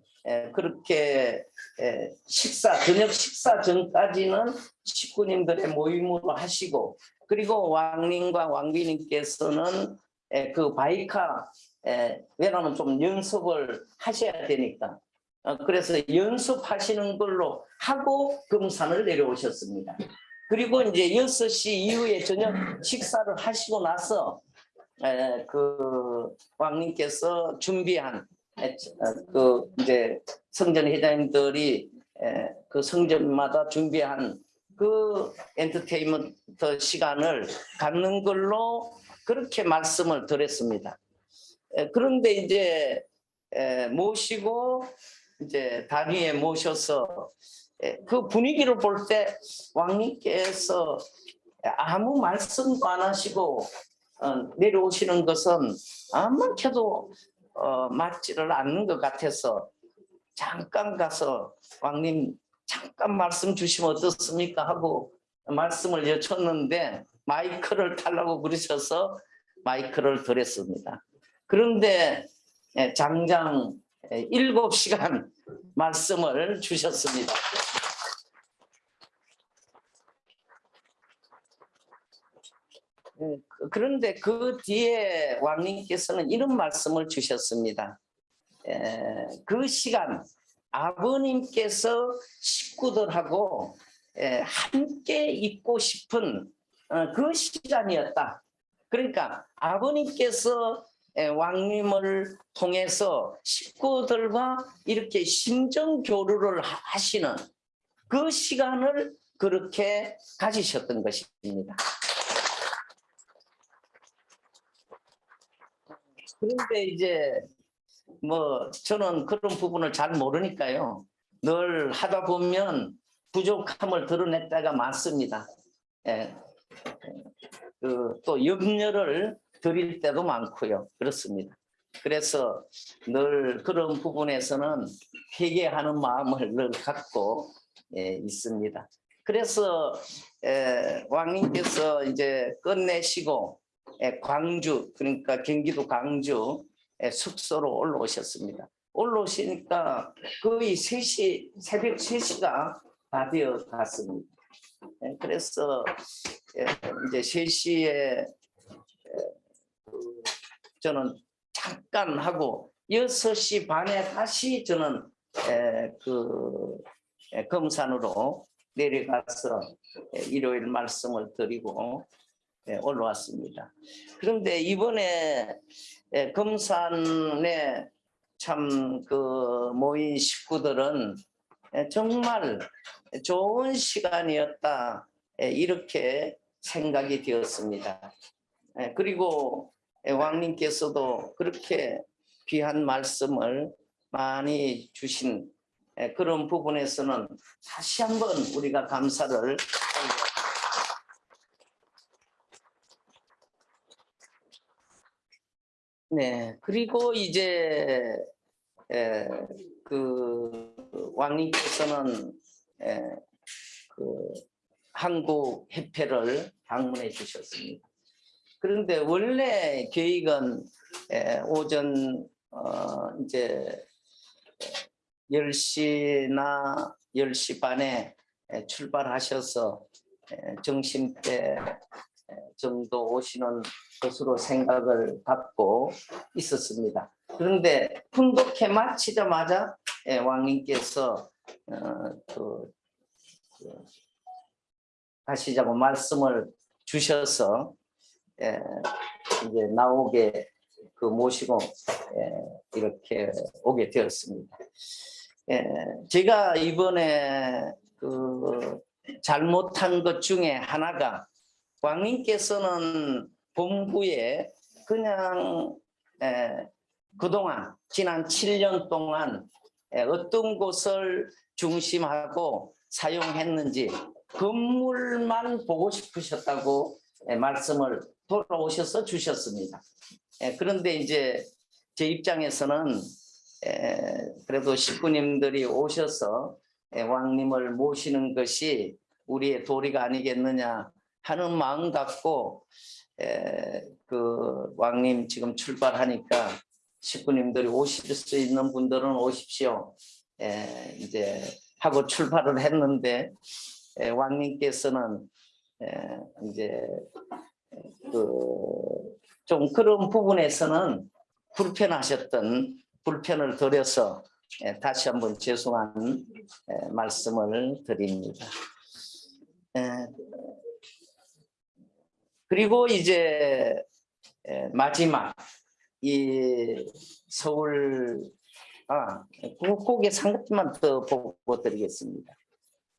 그렇게 에, 식사 저녁 식사 전까지는 식구님들의 모임으로 하시고 그리고 왕님과 왕비님께서는 에, 그 바이카 에, 왜냐하면 좀 연습을 하셔야 되니까 어, 그래서 연습하시는 걸로 하고 금산을 내려오셨습니다. 그리고 이제 6시 이후에 저녁 식사를 하시고 나서 에, 그 왕님께서 준비한 그 이제 성전 회장님들이 에, 그 성전마다 준비한 그 엔터테인먼트 시간을 갖는 걸로 그렇게 말씀을 드렸습니다. 에, 그런데 이제 에, 모시고 이제 단위에 모셔서 에, 그 분위기를 볼 때 왕님께서 아무 말씀도 안 하시고 어, 내려오시는 것은 아무렇게도 어, 맞지를 않는 것 같아서 잠깐 가서 왕님 잠깐 말씀 주시면 어떻습니까 하고 말씀을 여쭙는데 마이크를 달라고 그러셔서 마이크를 드렸습니다. 그런데 예, 장장 예, 일곱 시간 말씀을 주셨습니다. 그런데 그 뒤에 왕님께서는 이런 말씀을 주셨습니다. 에, 그 시간 아버님께서 식구들하고 에, 함께 있고 싶은 어, 그 시간이었다. 그러니까 아버님께서 에, 왕님을 통해서 식구들과 이렇게 심정 교류를 하- 하시는 그 시간을 그렇게 가지셨던 것입니다. 그런데 이제 뭐 저는 그런 부분을 잘 모르니까요. 늘 하다 보면 부족함을 드러냈다가 많습니다. 예. 그 또 염려를 드릴 때도 많고요. 그렇습니다. 그래서 늘 그런 부분에서는 회개하는 마음을 늘 갖고 예, 있습니다. 그래서 에, 왕님께서 이제 끝내시고 에, 광주 그러니까 경기도 광주 에, 숙소로 올라오셨습니다. 올라오시니까 거의 3시 새벽 3시가 다 되어 갔습니다. 에, 그래서 에, 이제 3시에 저는 잠깐 하고 6시 반에 다시 저는 에, 그 에, 금산으로 내려가서 에, 일요일 말씀을 드리고 에, 올라왔습니다. 그런데 이번에 에, 금산에 참 그 모인 식구들은 에, 정말 좋은 시간이었다 에, 이렇게 생각이 되었습니다. 에, 그리고 에, 왕님께서도 그렇게 귀한 말씀을 많이 주신 에, 그런 부분에서는 다시 한번 우리가 감사를 네 그리고 이제 에, 그 왕님께서는 에, 그 한국 협회를 방문해 주셨습니다. 그런데 원래 계획은 에, 오전 어, 이제 10시나 10시 반에 에, 출발하셔서 에, 점심때 에, 정도 오시는 것으로 생각을 갖고 있었습니다. 그런데 풍독회 마치자마자 에, 왕님께서 어, 그, 그 가시자고 말씀을 주셔서 에, 이제 나오게 그 모시고 예, 이렇게 오게 되었습니다. 예, 제가 이번에 그 잘못한 것 중에 하나가 왕님께서는 본부에 그냥 에, 그동안 지난 7년 동안 에, 어떤 곳을 중심하고 사용했는지 건물만 보고 싶으셨다고 에, 말씀을 돌아오셔서 주셨습니다. 에, 그런데 이제 제 입장에서는 에, 그래도 식구님들이 오셔서 에, 왕님을 모시는 것이 우리의 도리가 아니겠느냐 하는 마음 갖고 에, 그 왕님 지금 출발하니까 식구님들이 오실 수 있는 분들은 오십시오. 에, 이제 하고 출발을 했는데 에, 왕님께서는 에, 이제 그 좀 그런 부분에서는 불편하셨던 불편을 드려서 에, 다시 한번 죄송한 에, 말씀을 드립니다. 에, 그리고 이제 에, 마지막 이 서울 아 고개 상급만 더 보고 드리겠습니다.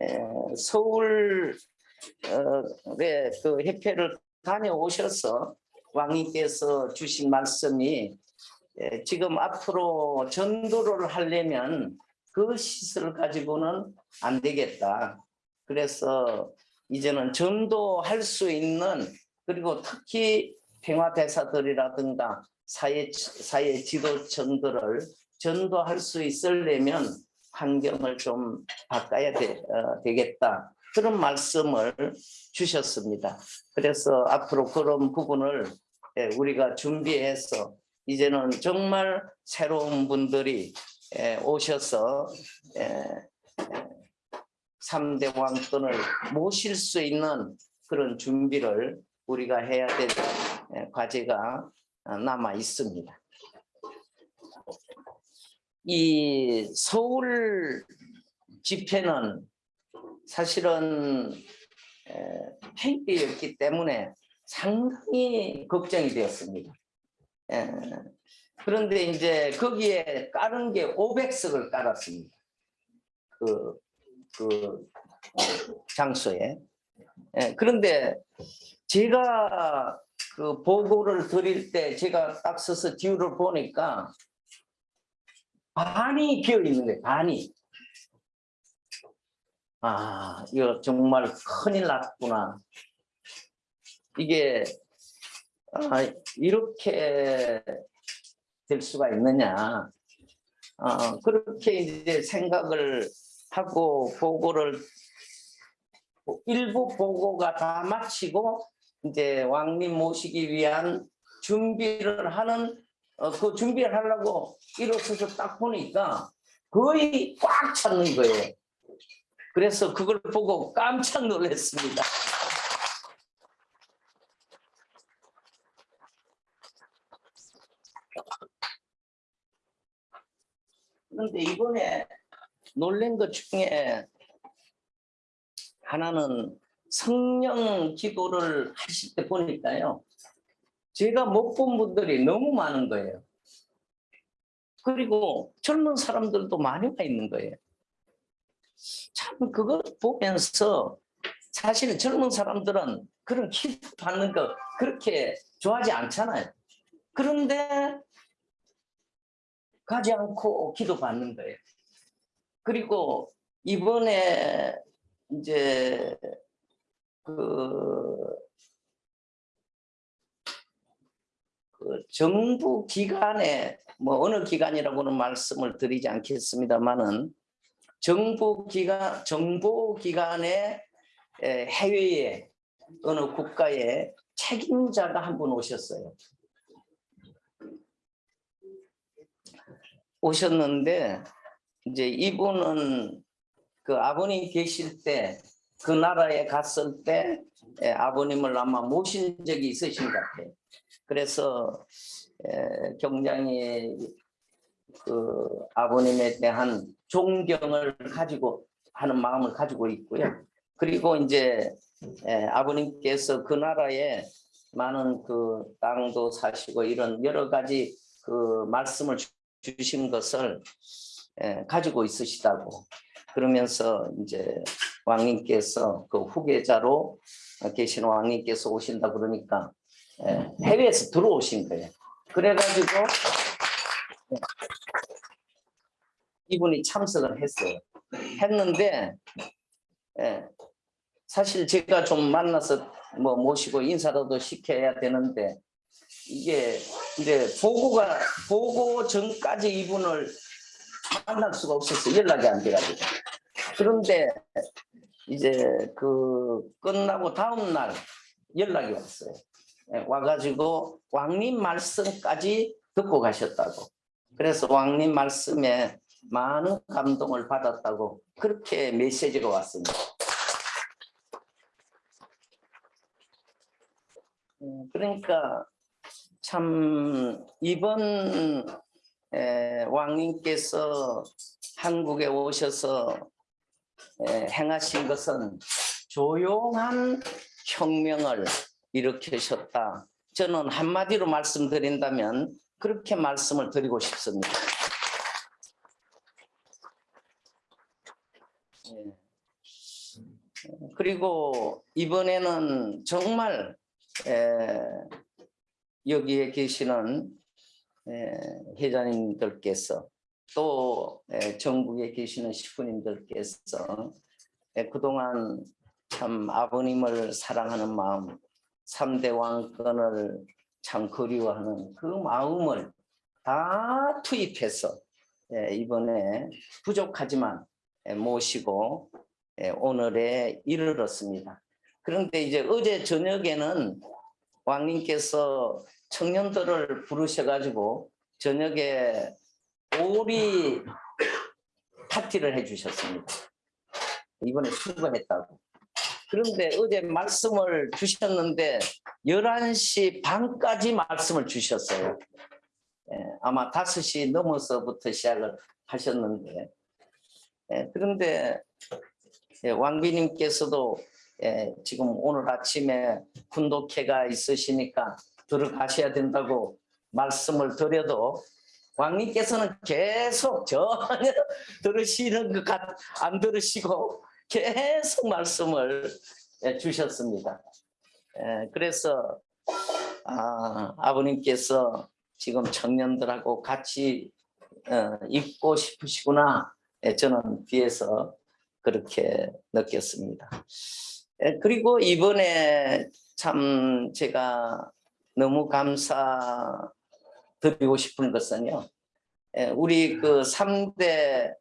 에, 서울 어의 그 협회를 다녀오셔서 왕님께서 주신 말씀이 에, 지금 앞으로 전도를 하려면 그 시설을 가지고는 안 되겠다. 그래서 이제는 전도할 수 있는 그리고 특히 평화대사들이라든가 사회, 사회 지도층들을 전도할 수 있으려면 환경을 좀 바꿔야 되, 어, 되겠다. 그런 말씀을 주셨습니다. 그래서 앞으로 그런 부분을 예, 우리가 준비해서 이제는 정말 새로운 분들이 예, 오셔서 예, 3대 왕권을 모실 수 있는 그런 준비를 우리가 해야 될 예, 과제가 남아 있습니다. 이 서울 집회는 사실은 폐기였기 때문에 상당히 걱정이 되었습니다. 예, 그런데 이제 거기에 깔은 게 500석을 깔았습니다. 그, 그 장소에. 예, 그런데 제가 그 보고를 드릴 때 제가 딱 서서 뒤를 보니까 반이 비어 있는 거예요. 반이. 아, 이거 정말 큰일 났구나. 이게 아, 이렇게 될 수가 있느냐. 어, 그렇게 이제 생각을 하고 보고를 일부 보고가 다 마치고 이제 왕님 모시기 위한 준비를 하는 어, 그 준비를 하려고 일어서서 딱 보니까 거의 꽉 찼는 거예요. 그래서 그걸 보고 깜짝 놀랐습니다. 그런데 이번에 놀란 것 중에 하나는 성령 기도를 하실 때 보니까요. 제가 못 본 분들이 너무 많은 거예요. 그리고 젊은 사람들도 많이 와 있는 거예요. 참 그거 보면서 사실 젊은 사람들은 그런 기도 받는 거 그렇게 좋아하지 않잖아요. 그런데 가지 않고 기도 받는 거예요. 그리고 이번에 이제 그, 그 정부 기관에 뭐 어느 기관이라고는 말씀을 드리지 않겠습니다만은 정부 기관 정보 기관의 에, 해외에 어느 국가의 책임자가 한 분 오셨어요. 오셨는데 이제 이분은 그 아버님 계실 때 그 나라에 갔을 때 예, 아버님을 아마 모신 적이 있으신 것 같아요. 그래서 에, 굉장히 그 아버님에 대한 존경을 가지고 하는 마음을 가지고 있고요. 그리고 이제 에, 아버님께서 그 나라에 많은 그 땅도 사시고 이런 여러 가지 그 말씀을 주- 주신 것을 예, 가지고 있으시다고 그러면서 이제 왕님께서 그 후계자로 계신 왕님께서 오신다 그러니까 예, 해외에서 들어오신 거예요. 그래가지고 예, 이분이 참석을 했어요. 했는데 예, 사실 제가 좀 만나서 뭐 모시고 인사라도 시켜야 되는데 이게 이제 보고가 보고 전까지 이분을 만날 수가 없었어요. 연락이 안 돼가지고. 그런데 이제 그 끝나고 다음 날 연락이 왔어요. 예, 와가지고 왕님 말씀까지 듣고 가셨다고. 그래서 왕님 말씀에 많은 감동을 받았다고 그렇게 메시지가 왔습니다. 음, 그러니까 참 이번 에, 왕님께서 한국에 오셔서 에, 행하신 것은 조용한 혁명을 일으키셨다. 저는 한마디로 말씀드린다면 그렇게 말씀을 드리고 싶습니다. 예. 그리고 이번에는 정말 에, 여기에 계시는 에, 회장님들께서 또 에, 전국에 계시는 식구님들께서 에, 그동안 참 아버님을 사랑하는 마음, 삼대 왕권을 참 그리워하는 그 마음을 다 투입해서 에, 이번에 부족하지만 에, 모시고 에, 오늘에 이르렀습니다. 그런데 이제 어제 저녁에는 왕님께서 청년들을 부르셔가지고 저녁에 오리 파티를 해주셨습니다. 이번에 수고했다고. 그런데 어제 말씀을 주셨는데 11시 반까지 말씀을 주셨어요. 예, 아마 5시 넘어서부터 시작을 하셨는데 예, 그런데 예, 왕비님께서도 예, 지금 오늘 아침에 군독회가 있으시니까 들어가셔야 된다고 말씀을 드려도 왕님께서는 계속 전혀 들으시는 것 같 안 들으시고 계속 말씀을 예, 주셨습니다. 예, 그래서 아, 아버님께서 지금 청년들하고 같이 어, 있고 싶으시구나 예, 저는 뒤에서 그렇게 느꼈습니다. 예, 그리고 이번에 참 제가 너무 감사 드리고 싶은 것은요. 예, 우리 그 3대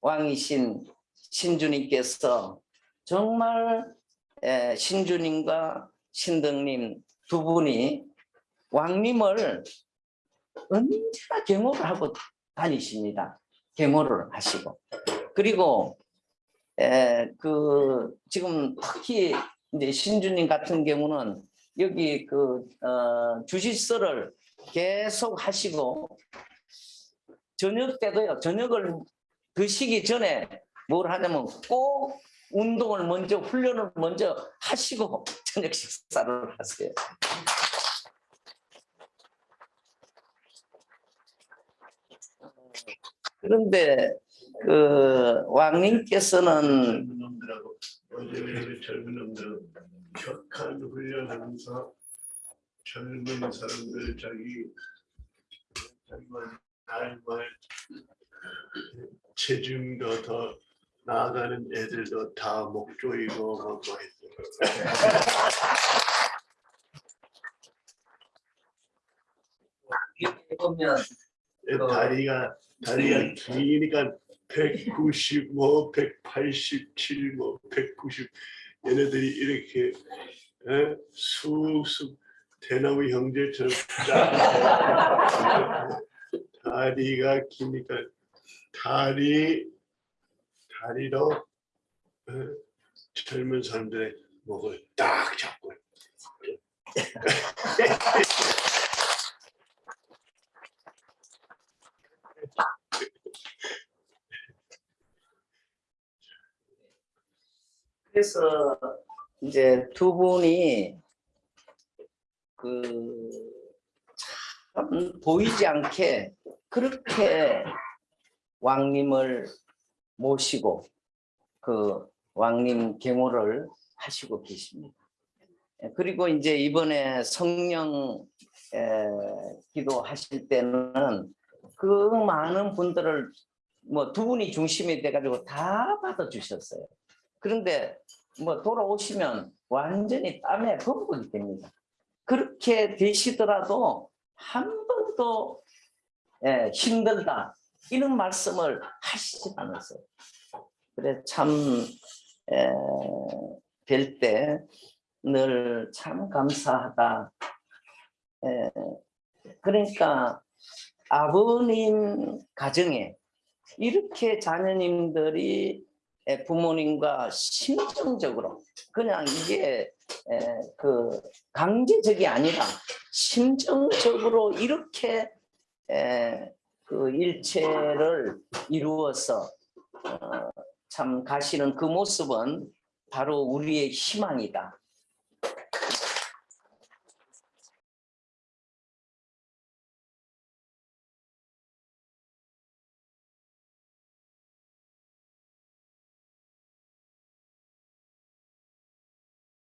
왕이신 신주님께서 정말 예, 신주님과 신등님 두 분이 왕님을 언제나 경호를 하고 다니십니다. 경호를 하시고. 그리고 에, 그 지금 특히 이제 신주님 같은 경우는 여기 그 어, 주식서를 계속 하시고 저녁 때도요. 저녁을 드시기 전에 뭘 하냐면 꼭 운동을 먼저 훈련을 먼저 하시고 저녁 식사를 하세요. 그런데 그 왕님께서는 요즘에 젊은 놈들은 격한 훈련하면서 젊은 사람들 자기 자기만 날말 체중도 더 나아가는 애들도 다 목 조이고 뭐뭐 했어요. 보면 어. 다리가 다리가 기니까 195, 187, 뭐 190 얘네들이 이렇게 에? 쑥쑥 대나무 형제처럼 쫙 다리가 기니까 다리 다리로 에? 젊은 사람들의 목을 딱 잡고 그래서 이제 두 분이 그 참 보이지 않게 그렇게 왕님을 모시고 그 왕님 경호를 하시고 계십니다. 예, 그리고 이제 이번에 성령 에, 기도하실 때는 그 많은 분들을 뭐 두 분이 중심이 돼가지고 다 받아주셨어요. 그런데 뭐 돌아오시면 완전히 땀에 범벅이 됩니다. 그렇게 되시더라도 한 번도 예, 힘들다 이런 말씀을 하시지 않았어요. 그래 참뵐때 늘 참 감사하다. 예, 그러니까 아버님 가정에 이렇게 자녀님들이 예, 부모님과 심정적으로 그냥 이게 에, 그 강제적이 아니라 심정적으로 이렇게 에, 그 일체를 이루어서 어, 참 가시는 그 모습은 바로 우리의 희망이다.